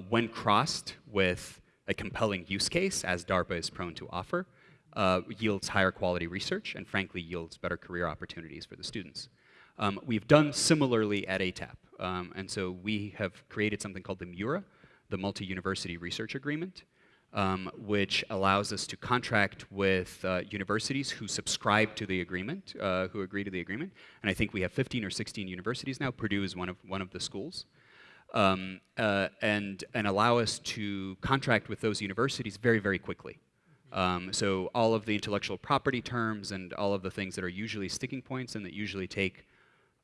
when crossed with a compelling use case, as DARPA is prone to offer, yields higher quality research and frankly yields better career opportunities for the students. Um, we've done similarly at ATAP. Um, and so we have created something called the MURA, the Multi-University Research Agreement, um, which allows us to contract with uh, universities who subscribe to the agreement, uh, who agree to the agreement. And I think we have 15 or 16 universities now. Purdue is one of, one of the schools. Um, uh, and, and allow us to contract with those universities very, very quickly. Um, so all of the intellectual property terms and all of the things that are usually sticking points and that usually take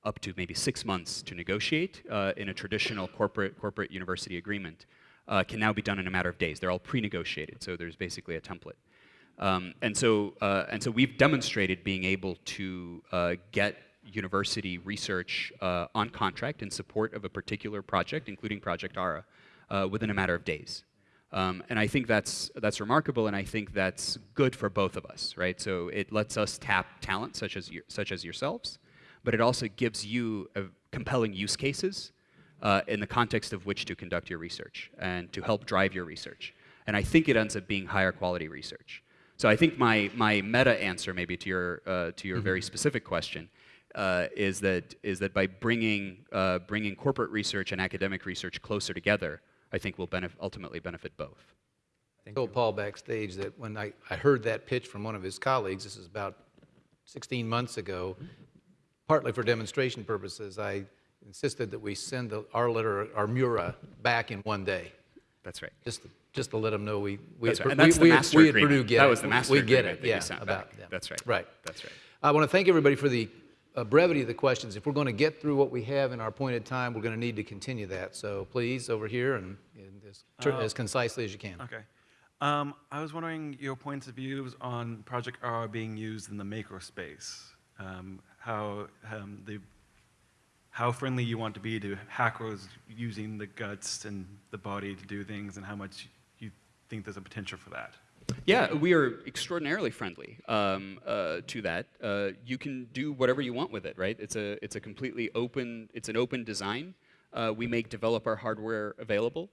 up to maybe six months to negotiate uh, in a traditional corporate, corporate university agreement uh, can now be done in a matter of days. They're all pre-negotiated, so there's basically a template. Um, and, so, uh, and so we've demonstrated being able to uh, get university research uh, on contract in support of a particular project, including Project ARA, uh, within a matter of days. Um, and I think that's, that's remarkable, and I think that's good for both of us, right? So it lets us tap talent such as, such as yourselves, but it also gives you compelling use cases uh, in the context of which to conduct your research and to help drive your research. And I think it ends up being higher quality research. So I think my, my meta answer maybe to your, uh, to your mm -hmm. very specific question uh, is, that, is that by bringing, uh, bringing corporate research and academic research closer together, I think will benef ultimately benefit both. I told Paul backstage that when I, I heard that pitch from one of his colleagues, this is about 16 months ago, partly for demonstration purposes, I insisted that we send the, our letter, our Mura, back in one day. That's right. Just to, just to let them know we we that's at, right. and that's we, the master we, agreement. Purdue get that it. was the master we get it. yeah, about them. That's right. Right. That's right. I want to thank everybody for the uh, brevity of the questions. If we're going to get through what we have in our appointed time, we're going to need to continue that. So please, over here, and, and as, uh, as concisely as you can. Okay. Um, I was wondering your points of views on Project Ara being used in the makerspace. Um, how um, the how friendly you want to be to hackers using the guts and the body to do things, and how much you think there's a potential for that. Yeah, we are extraordinarily friendly um, uh, to that. Uh, you can do whatever you want with it, right? It's a it's a completely open it's an open design. Uh, we make developer hardware available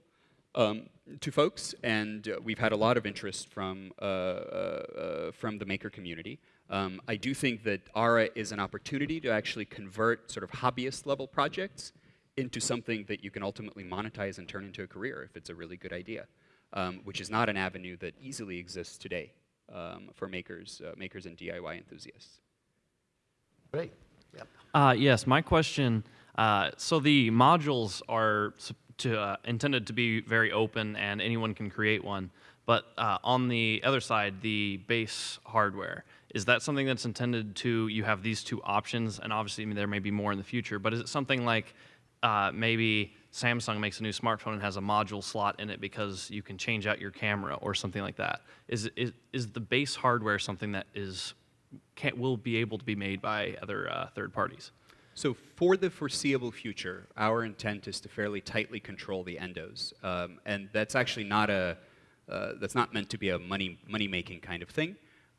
um, to folks, and uh, we've had a lot of interest from uh, uh, from the maker community. Um, I do think that ARA is an opportunity to actually convert sort of hobbyist level projects into something that you can ultimately monetize and turn into a career if it's a really good idea, um, which is not an avenue that easily exists today um, for makers, uh, makers and DIY enthusiasts. Great. Yep. Uh, yes, my question. Uh, so the modules are to, uh, intended to be very open and anyone can create one. But uh, on the other side, the base hardware, is that something that's intended to, you have these two options, and obviously I mean, there may be more in the future, but is it something like uh, maybe Samsung makes a new smartphone and has a module slot in it because you can change out your camera or something like that? Is, is, is the base hardware something that is, can, will be able to be made by other uh, third parties? So for the foreseeable future, our intent is to fairly tightly control the endos. Um, and that's actually not a, uh, that's not meant to be a money, money-making kind of thing.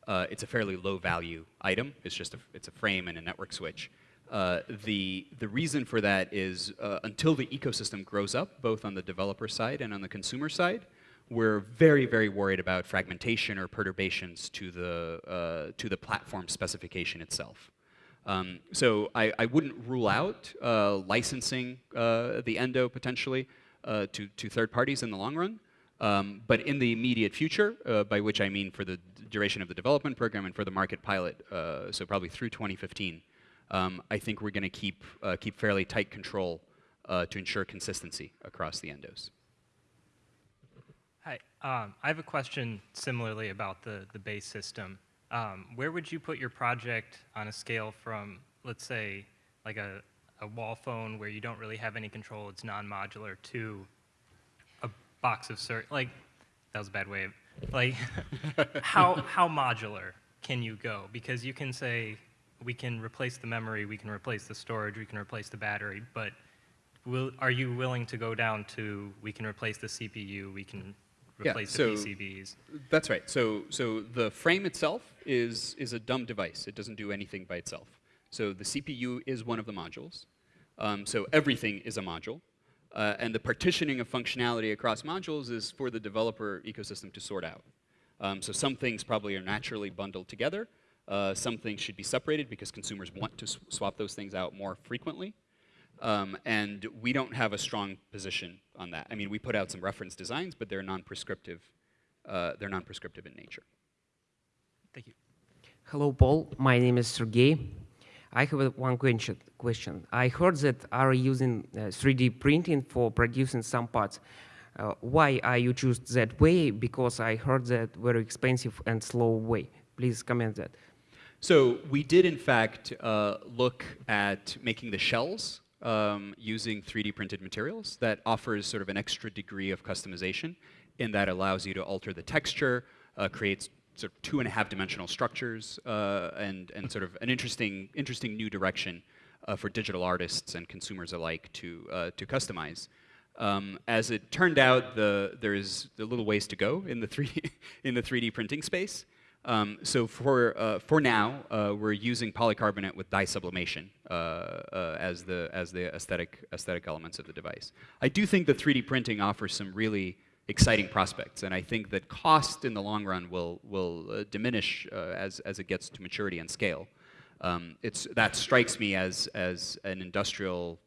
Uh, it's a fairly low value item. It's just a, it's a frame and a network switch. Uh, the, the reason for that is uh, until the ecosystem grows up, both on the developer side and on the consumer side, we're very, very worried about fragmentation or perturbations to the, uh, to the platform specification itself. Um, so I, I wouldn't rule out uh, licensing uh, the Endo potentially to, to third parties in the long run. Um, but in the immediate future, uh, by which I mean for the duration of the development program and for the market pilot, uh, so probably through 2015, um, I think we're going to keep, uh, keep fairly tight control uh, to ensure consistency across the endos. Hi, um, I have a question similarly about the, the base system. Um, where would you put your project on a scale from, let's say, like a, a wall phone where you don't really have any control, it's non-modular, to a box of cir- like, that was a bad way of, like, how, how modular can you go? Because you can say, we can replace the memory, we can replace the storage, we can replace the battery, but will, are you willing to go down to, we can replace the CPU, we can replace so the PCBs? That's right. So, so the frame itself is, is a dumb device. It doesn't do anything by itself. So the CPU is one of the modules. Um, so everything is a module. Uh, and the partitioning of functionality across modules is for the developer ecosystem to sort out. Um, so some things probably are naturally bundled together. Uh, some things should be separated because consumers want to sw swap those things out more frequently. Um, and we don't have a strong position on that. I mean, we put out some reference designs, but they're non-prescriptive. Uh, they're non-prescriptive in nature. Thank you. Hello, Paul. My name is Sergey. I have one question. Question. I heard that are using uh, 3D printing for producing some parts. Uh, why are you choose that way? Because I heard that very expensive and slow way. Please comment that. So we did, in fact, uh, look at making the shells um, using 3D printed materials. That offers sort of an extra degree of customization in that allows you to alter the texture, uh, creates sort of two and a half dimensional structures, uh, and, and sort of an interesting, interesting new direction uh, for digital artists and consumers alike to, uh, to customize. Um, as it turned out, the, there's a little ways to go in the 3D, in the 3D printing space. Um, so for, uh, for now, uh, we're using polycarbonate with dye sublimation uh, uh as, the, as the aesthetic, aesthetic elements of the device. I do think that 3D printing offers some really exciting prospects, and I think that cost in the long run will, will uh, diminish uh, as, as it gets to maturity and scale. Um, it's, that strikes me as, as an industrial,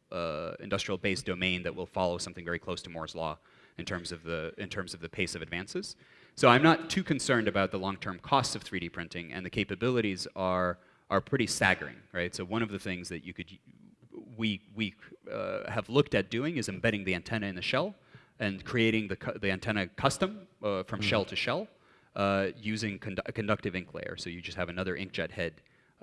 industrial-based domain that will follow something very close to Moore's law in terms of the, in terms of the pace of advances. So I'm not too concerned about the long-term costs of 3D printing, and the capabilities are, are pretty staggering, right? So one of the things that you could, we, we uh, have looked at doing is embedding the antenna in the shell and creating the, the antenna custom uh, from mm shell to shell uh, using condu a conductive ink layer. So you just have another inkjet head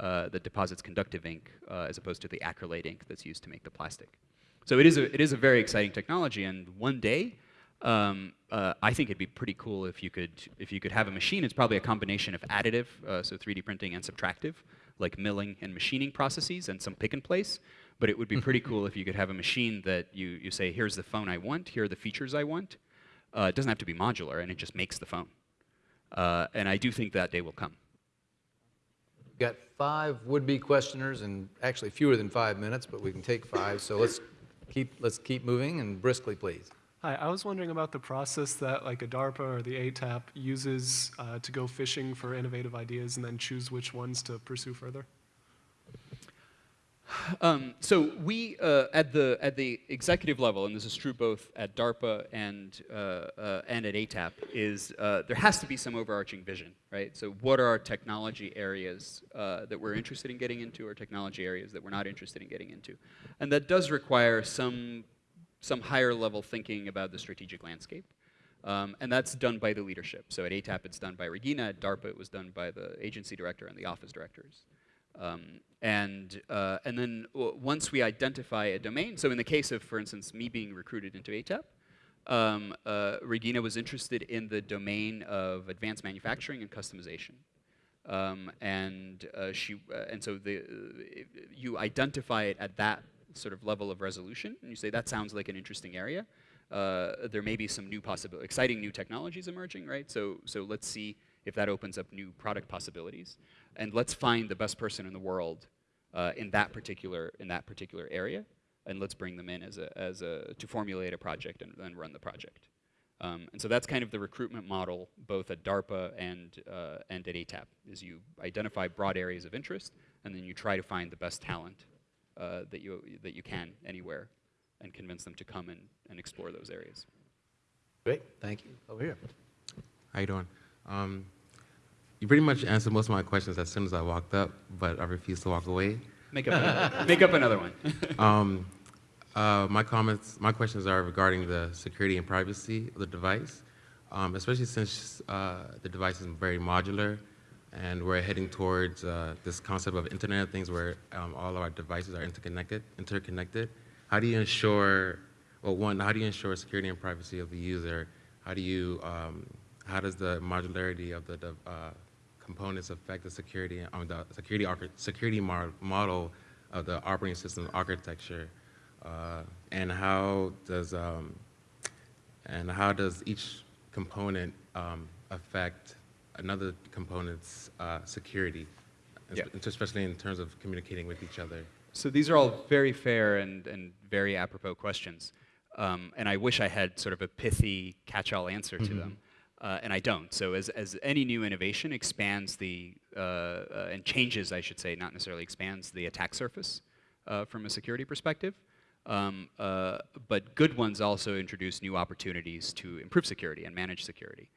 uh, that deposits conductive ink uh, as opposed to the acrylate ink that's used to make the plastic. So it is a, it is a very exciting technology, and one day, um, uh, I think it'd be pretty cool if you could if you could have a machine. It's probably a combination of additive, uh, so 3D printing, and subtractive, like milling and machining processes, and some pick and place. But it would be pretty cool if you could have a machine that you you say, here's the phone I want, here are the features I want. Uh, it doesn't have to be modular, and it just makes the phone. Uh, and I do think that day will come. We've got five would-be questioners, and actually fewer than five minutes, but we can take five. So let's keep let's keep moving and briskly, please. Hi, I was wondering about the process that like a DARPA or the ATAP uses uh, to go fishing for innovative ideas and then choose which ones to pursue further. Um, so we, uh, at, the, at the executive level, and this is true both at DARPA and, uh, uh and at ATAP, is uh, there has to be some overarching vision, right? So what are our technology areas uh, that we're interested in getting into or technology areas that we're not interested in getting into? And that does require some some higher level thinking about the strategic landscape. Um, and that's done by the leadership. So at ATAP, it's done by Regina. At DARPA, it was done by the agency director and the office directors. Um, and, uh, and then once we identify a domain, so in the case of, for instance, me being recruited into ATAP, um, uh, Regina was interested in the domain of advanced manufacturing and customization. Um, and uh, she, uh, and so the, you identify it at that sort of level of resolution, and you say that sounds like an interesting area. Uh, there may be some new possible, exciting new technologies emerging, right? So, so let's see if that opens up new product possibilities, and let's find the best person in the world uh, in that particular in that particular area, and let's bring them in as a as a to formulate a project and then run the project. Um, and so that's kind of the recruitment model, both at DARPA and, uh, and at ATAP, is you identify broad areas of interest, and then you try to find the best talent uh, that, you, that you can anywhere, and convince them to come and, and explore those areas. Great, thank you. Over here. How you doing? Um, you pretty much answered most of my questions as soon as I walked up, but I refused to walk away. Make up another, make up another one. um, uh, my comments, my questions are regarding the security and privacy of the device, um, especially since uh, the device is very modular, and we're heading towards uh, this concept of Internet of Things, where um, all of our devices are interconnected. Interconnected. How do you ensure, well, one, how do you ensure security and privacy of the user? How do you, um, how does the modularity of the uh, components affect the security, um, the security security model of the operating system architecture? Uh, and how does um, and how does each component um, affect another component's uh, security, yeah. especially in terms of communicating with each other? So these are all very fair and, and very apropos questions. Um, and I wish I had sort of a pithy catch-all answer to mm -hmm. them. Uh, and I don't. So as, as any new innovation expands the, uh, uh, and changes, I should say, not necessarily expands the attack surface uh, from a security perspective, um, uh, but good ones also introduce new opportunities to improve security and manage security.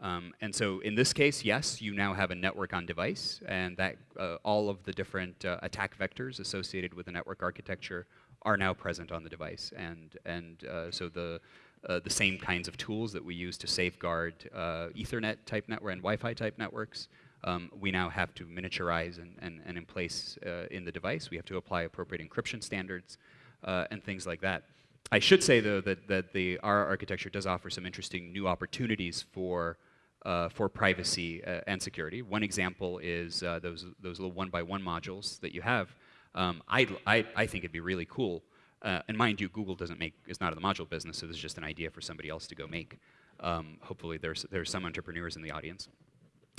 Um, and so in this case, yes, you now have a network on device, and that uh, all of the different uh, attack vectors associated with the network architecture are now present on the device. And, and uh, so the, uh, the same kinds of tools that we use to safeguard uh, Ethernet type network and Wi-Fi type networks, um, we now have to miniaturize and, and, and in place in the device. We have to apply appropriate encryption standards uh, and things like that. I should say, though, that, that the Ara architecture does offer some interesting new opportunities for, uh, for privacy uh, and security. One example is uh, those, those little one-by-one -one modules that you have. Um, I, I, I think it'd be really cool. Uh, and mind you, Google doesn't make, is not in the module business, so this is just an idea for somebody else to go make. Um, hopefully there's, there's some entrepreneurs in the audience.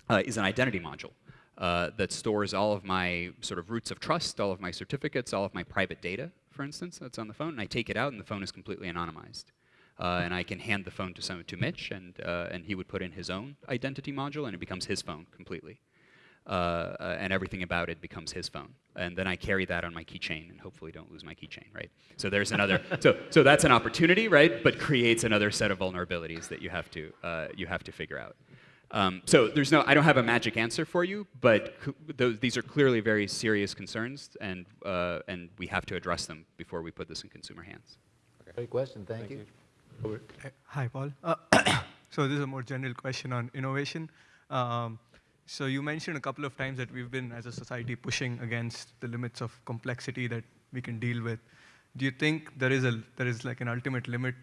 Uh, is an identity module. Uh, that stores all of my sort of roots of trust, all of my certificates, all of my private data for instance, that's on the phone, and I take it out and the phone is completely anonymized. Uh, and I can hand the phone to to Mitch, and uh, and he would put in his own identity module, and it becomes his phone completely, uh, uh and everything about it becomes his phone. And then I carry that on my keychain, and hopefully don't lose my keychain, right? So there's another. so so that's an opportunity, right? But creates another set of vulnerabilities that you have to uh, you have to figure out. Um, so there's no, I don't have a magic answer for you, but those, these are clearly very serious concerns, and, uh, and we have to address them before we put this in consumer hands. Great question, thank, thank you. you. Hi, Paul. Uh, so this is a more general question on innovation. Um, so you mentioned a couple of times that we've been, as a society, pushing against the limits of complexity that we can deal with. Do you think there is, a, there is like an ultimate limit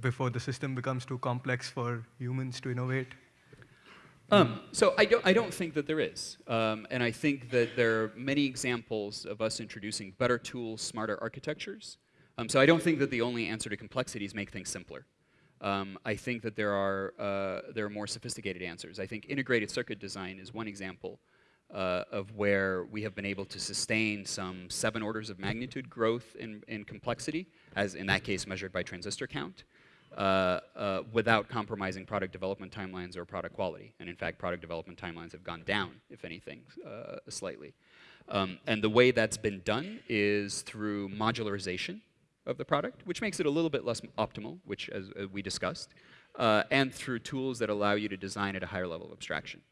before the system becomes too complex for humans to innovate? Um, so I don't, I don't think that there is. Um, and I think that there are many examples of us introducing better tools, smarter architectures. Um, so I don't think that the only answer to complexity is make things simpler. Um, I think that there are, uh, there are more sophisticated answers. I think integrated circuit design is one example uh, of where we have been able to sustain some seven orders of magnitude growth in, in complexity, as in that case measured by transistor count. Uh, uh, without compromising product development timelines or product quality. And in fact, product development timelines have gone down, if anything, uh, slightly. Um, and the way that's been done is through modularization of the product, which makes it a little bit less optimal, which as uh, we discussed, uh, and through tools that allow you to design at a higher level of abstraction.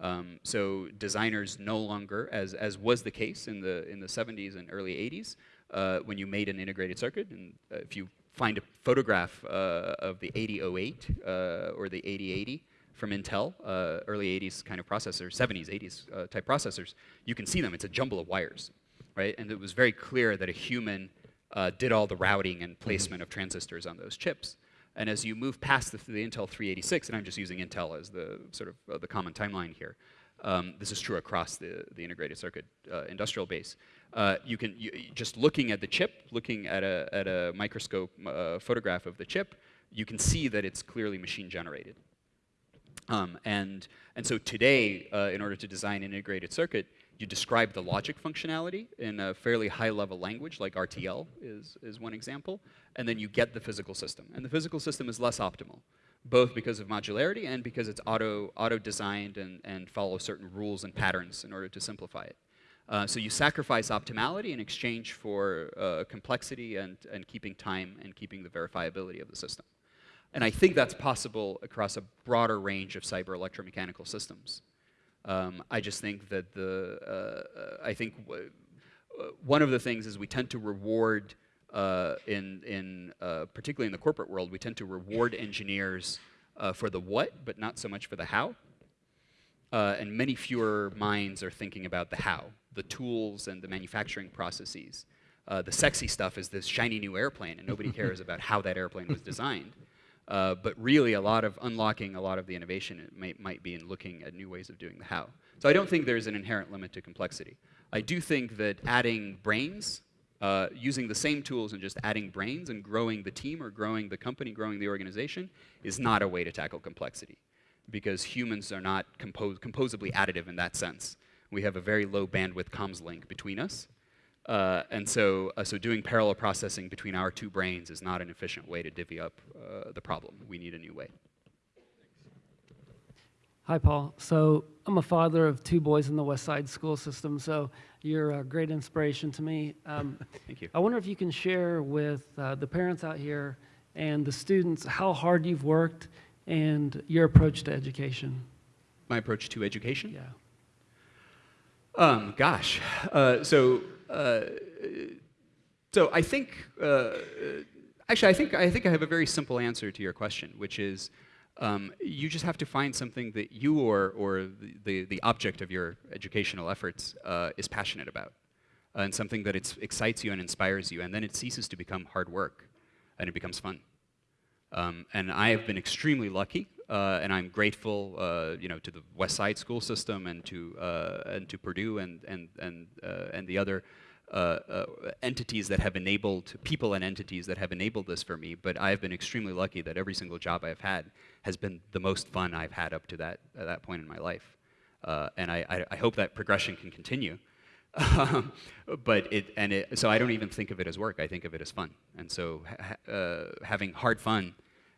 Um, so designers no longer, as, as was the case in the, in the 70s and early 80s, uh, when you made an integrated circuit, and uh, if you find a photograph uh, of the 8008 uh, or the 8080 from Intel, uh, early 80s kind of processors, 70s, 80s uh, type processors, you can see them. It's a jumble of wires, right? And it was very clear that a human uh, did all the routing and placement of transistors on those chips. And as you move past the, the Intel 386, and I'm just using Intel as the sort of uh, the common timeline here, um, this is true across the, the integrated circuit industrial base. Uh, you can, you, just looking at the chip, looking at a, at a microscope uh, photograph of the chip, you can see that it's clearly machine generated. Um, and, and so today, uh, in order to design an integrated circuit, you describe the logic functionality in a fairly high level language, like RTL is, is one example, and then you get the physical system. And the physical system is less optimal both because of modularity and because it's auto, auto-designed and, and follows certain rules and patterns in order to simplify it. Uh, so you sacrifice optimality in exchange for uh, complexity and, and keeping time and keeping the verifiability of the system. And I think that's possible across a broader range of cyber electromechanical systems. Um, I just think that the, uh, uh I think uh, one of the things is we tend to reward in, in particularly in the corporate world, we tend to reward engineers for the what, but not so much for the how. Uh, and many fewer minds are thinking about the how, the tools and the manufacturing processes. Uh, the sexy stuff is this shiny new airplane, and nobody cares about how that airplane was designed. Uh, but really, a lot of unlocking a lot of the innovation may, might be in looking at new ways of doing the how. So I don't think there's an inherent limit to complexity. I do think that adding brains uh, using the same tools and just adding brains and growing the team or growing the company, growing the organization is not a way to tackle complexity because humans are not compos composably additive in that sense. We have a very low bandwidth comms link between us. Uh, and so, uh, so doing parallel processing between our two brains is not an efficient way to divvy up uh, the problem. We need a new way. Hi, Paul. So I'm a father of two boys in the West Side school system, so you're a great inspiration to me. Um, Thank you. I wonder if you can share with uh, the parents out here and the students how hard you've worked and your approach to education. My approach to education? Yeah. Um, gosh. Uh, so, uh, so I think, uh, actually, I think, I think I have a very simple answer to your question, which is um, you just have to find something that you or, or the, the, object of your educational efforts uh, is passionate about, uh, and something that it excites you and inspires you, and then it ceases to become hard work, and it becomes fun. Um, and I have been extremely lucky, uh, and I'm grateful, uh, you know, to the West Side school system and to uh, and to Purdue and and and uh, and the other uh, uh, entities that have enabled, people and entities that have enabled this for me, but I've been extremely lucky that every single job I've had has been the most fun I've had up to that, uh, that point in my life. And I, I, I, hope that progression can continue. but it, and it, so I don't even think of it as work, I think of it as fun. And so ha having hard fun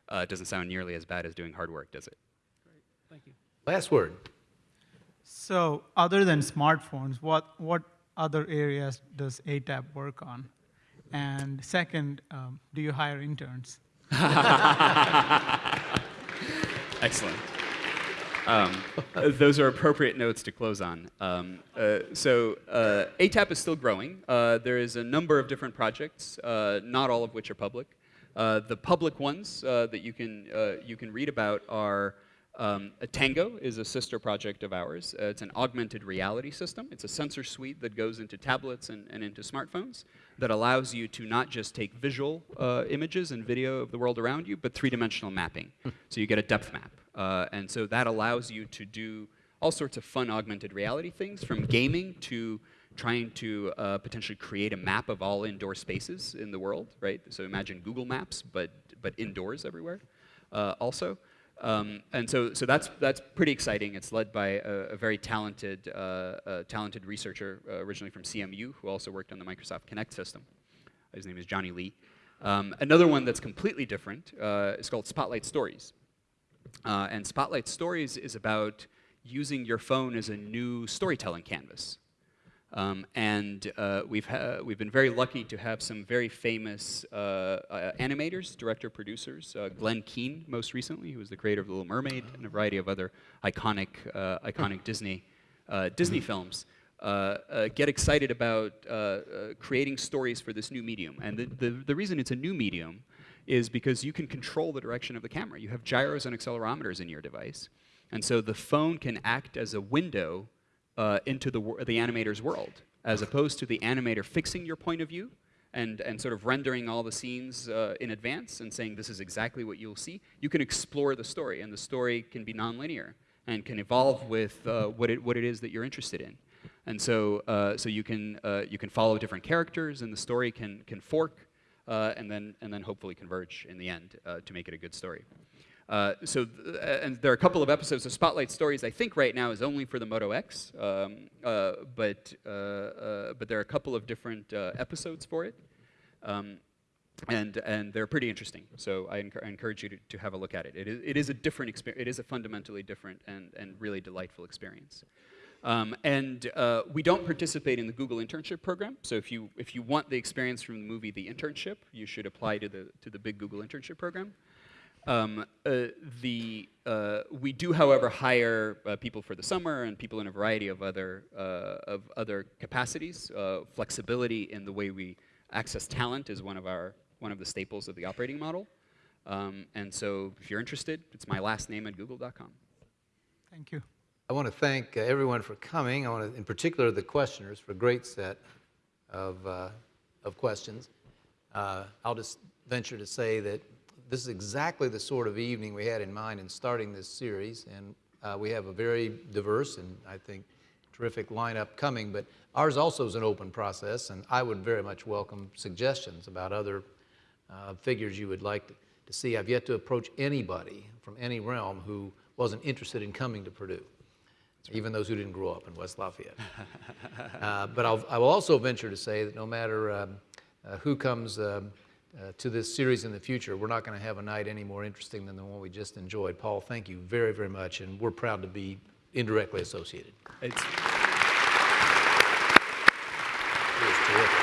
uh, doesn't sound nearly as bad as doing hard work, does it? Great, thank you. Last word. So other than smartphones, what, what other areas does ATAP work on? And second, um, do you hire interns? Excellent. Um, those are appropriate notes to close on. Um, uh, so uh, ATAP is still growing. Uh, there is a number of different projects, uh, not all of which are public. Uh, the public ones uh, that you can, you can read about are um, Tango is a sister project of ours. Uh, it's an augmented reality system. It's a sensor suite that goes into tablets and, and into smartphones that allows you to not just take visual uh, images and video of the world around you, but three-dimensional mapping. Hmm. so you get a depth map. Uh, and so that allows you to do all sorts of fun augmented reality things, from gaming to trying to uh, potentially create a map of all indoor spaces in the world, right? So imagine Google Maps, but, but indoors everywhere uh, also. Um, and so, so that's, that's pretty exciting. It's led by a, a very talented, uh, talented researcher uh, originally from CMU who also worked on the Microsoft Kinect system. His name is Johnny Lee. Um, another one that's completely different uh, is called Spotlight Stories. Uh, and Spotlight Stories is about using your phone as a new storytelling canvas. Um, and uh, we've, we've been very lucky to have some very famous uh, uh, animators, director, producers. Uh, Glen Keane, most recently, who was the creator of The Little Mermaid and a variety of other iconic, uh, iconic Disney, uh, Disney films. get excited about creating stories for this new medium. And the, the, the reason it's a new medium is because you can control the direction of the camera. You have gyros and accelerometers in your device. And so the phone can act as a window uh, into the, the animator's world, as opposed to the animator fixing your point of view and, and sort of rendering all the scenes uh, in advance and saying this is exactly what you'll see. You can explore the story, and the story can be nonlinear and can evolve with uh, what, it, what it is that you're interested in. And so, uh, so you, can, uh, you can follow different characters, and the story can, can fork, uh, and, then, and then hopefully converge in the end to make it a good story. Uh, so, th and there are a couple of episodes of Spotlight Stories. I think right now is only for the Moto X, um, uh, but uh, uh but there are a couple of different uh, episodes for it. Um, and and they're pretty interesting. So I, encour- I encourage you to, to have a look at it. It is, it is a different experience. It is a fundamentally different and and really delightful experience. Um, and uh, we don't participate in the Google internship program. So if you if you want the experience from the movie The Internship, you should apply to the to the big Google internship program. Um, uh, the, uh, we do, however, hire uh, people for the summer and people in a variety of other, uh, of other capacities. Uh, flexibility in the way we access talent is one of, our, one of the staples of the operating model. Um, and so if you're interested, it's my last name at google.com. Thank you. I want to thank uh, everyone for coming. I want to, in particular, the questioners for a great set of, uh, of questions. Uh, I'll just venture to say that this is exactly the sort of evening we had in mind in starting this series, and uh, we have a very diverse and I think terrific lineup coming, but ours also is an open process, and I would very much welcome suggestions about other uh, figures you would like to, to see. I've yet to approach anybody from any realm who wasn't interested in coming to Purdue even those who didn't grow up in West Lafayette. uh, but I'll, I will also venture to say that no matter um, uh, who comes um, uh, to this series in the future, we're not going to have a night any more interesting than the one we just enjoyed. Paul, thank you very, very much, and we're proud to be indirectly associated. It's It was terrific.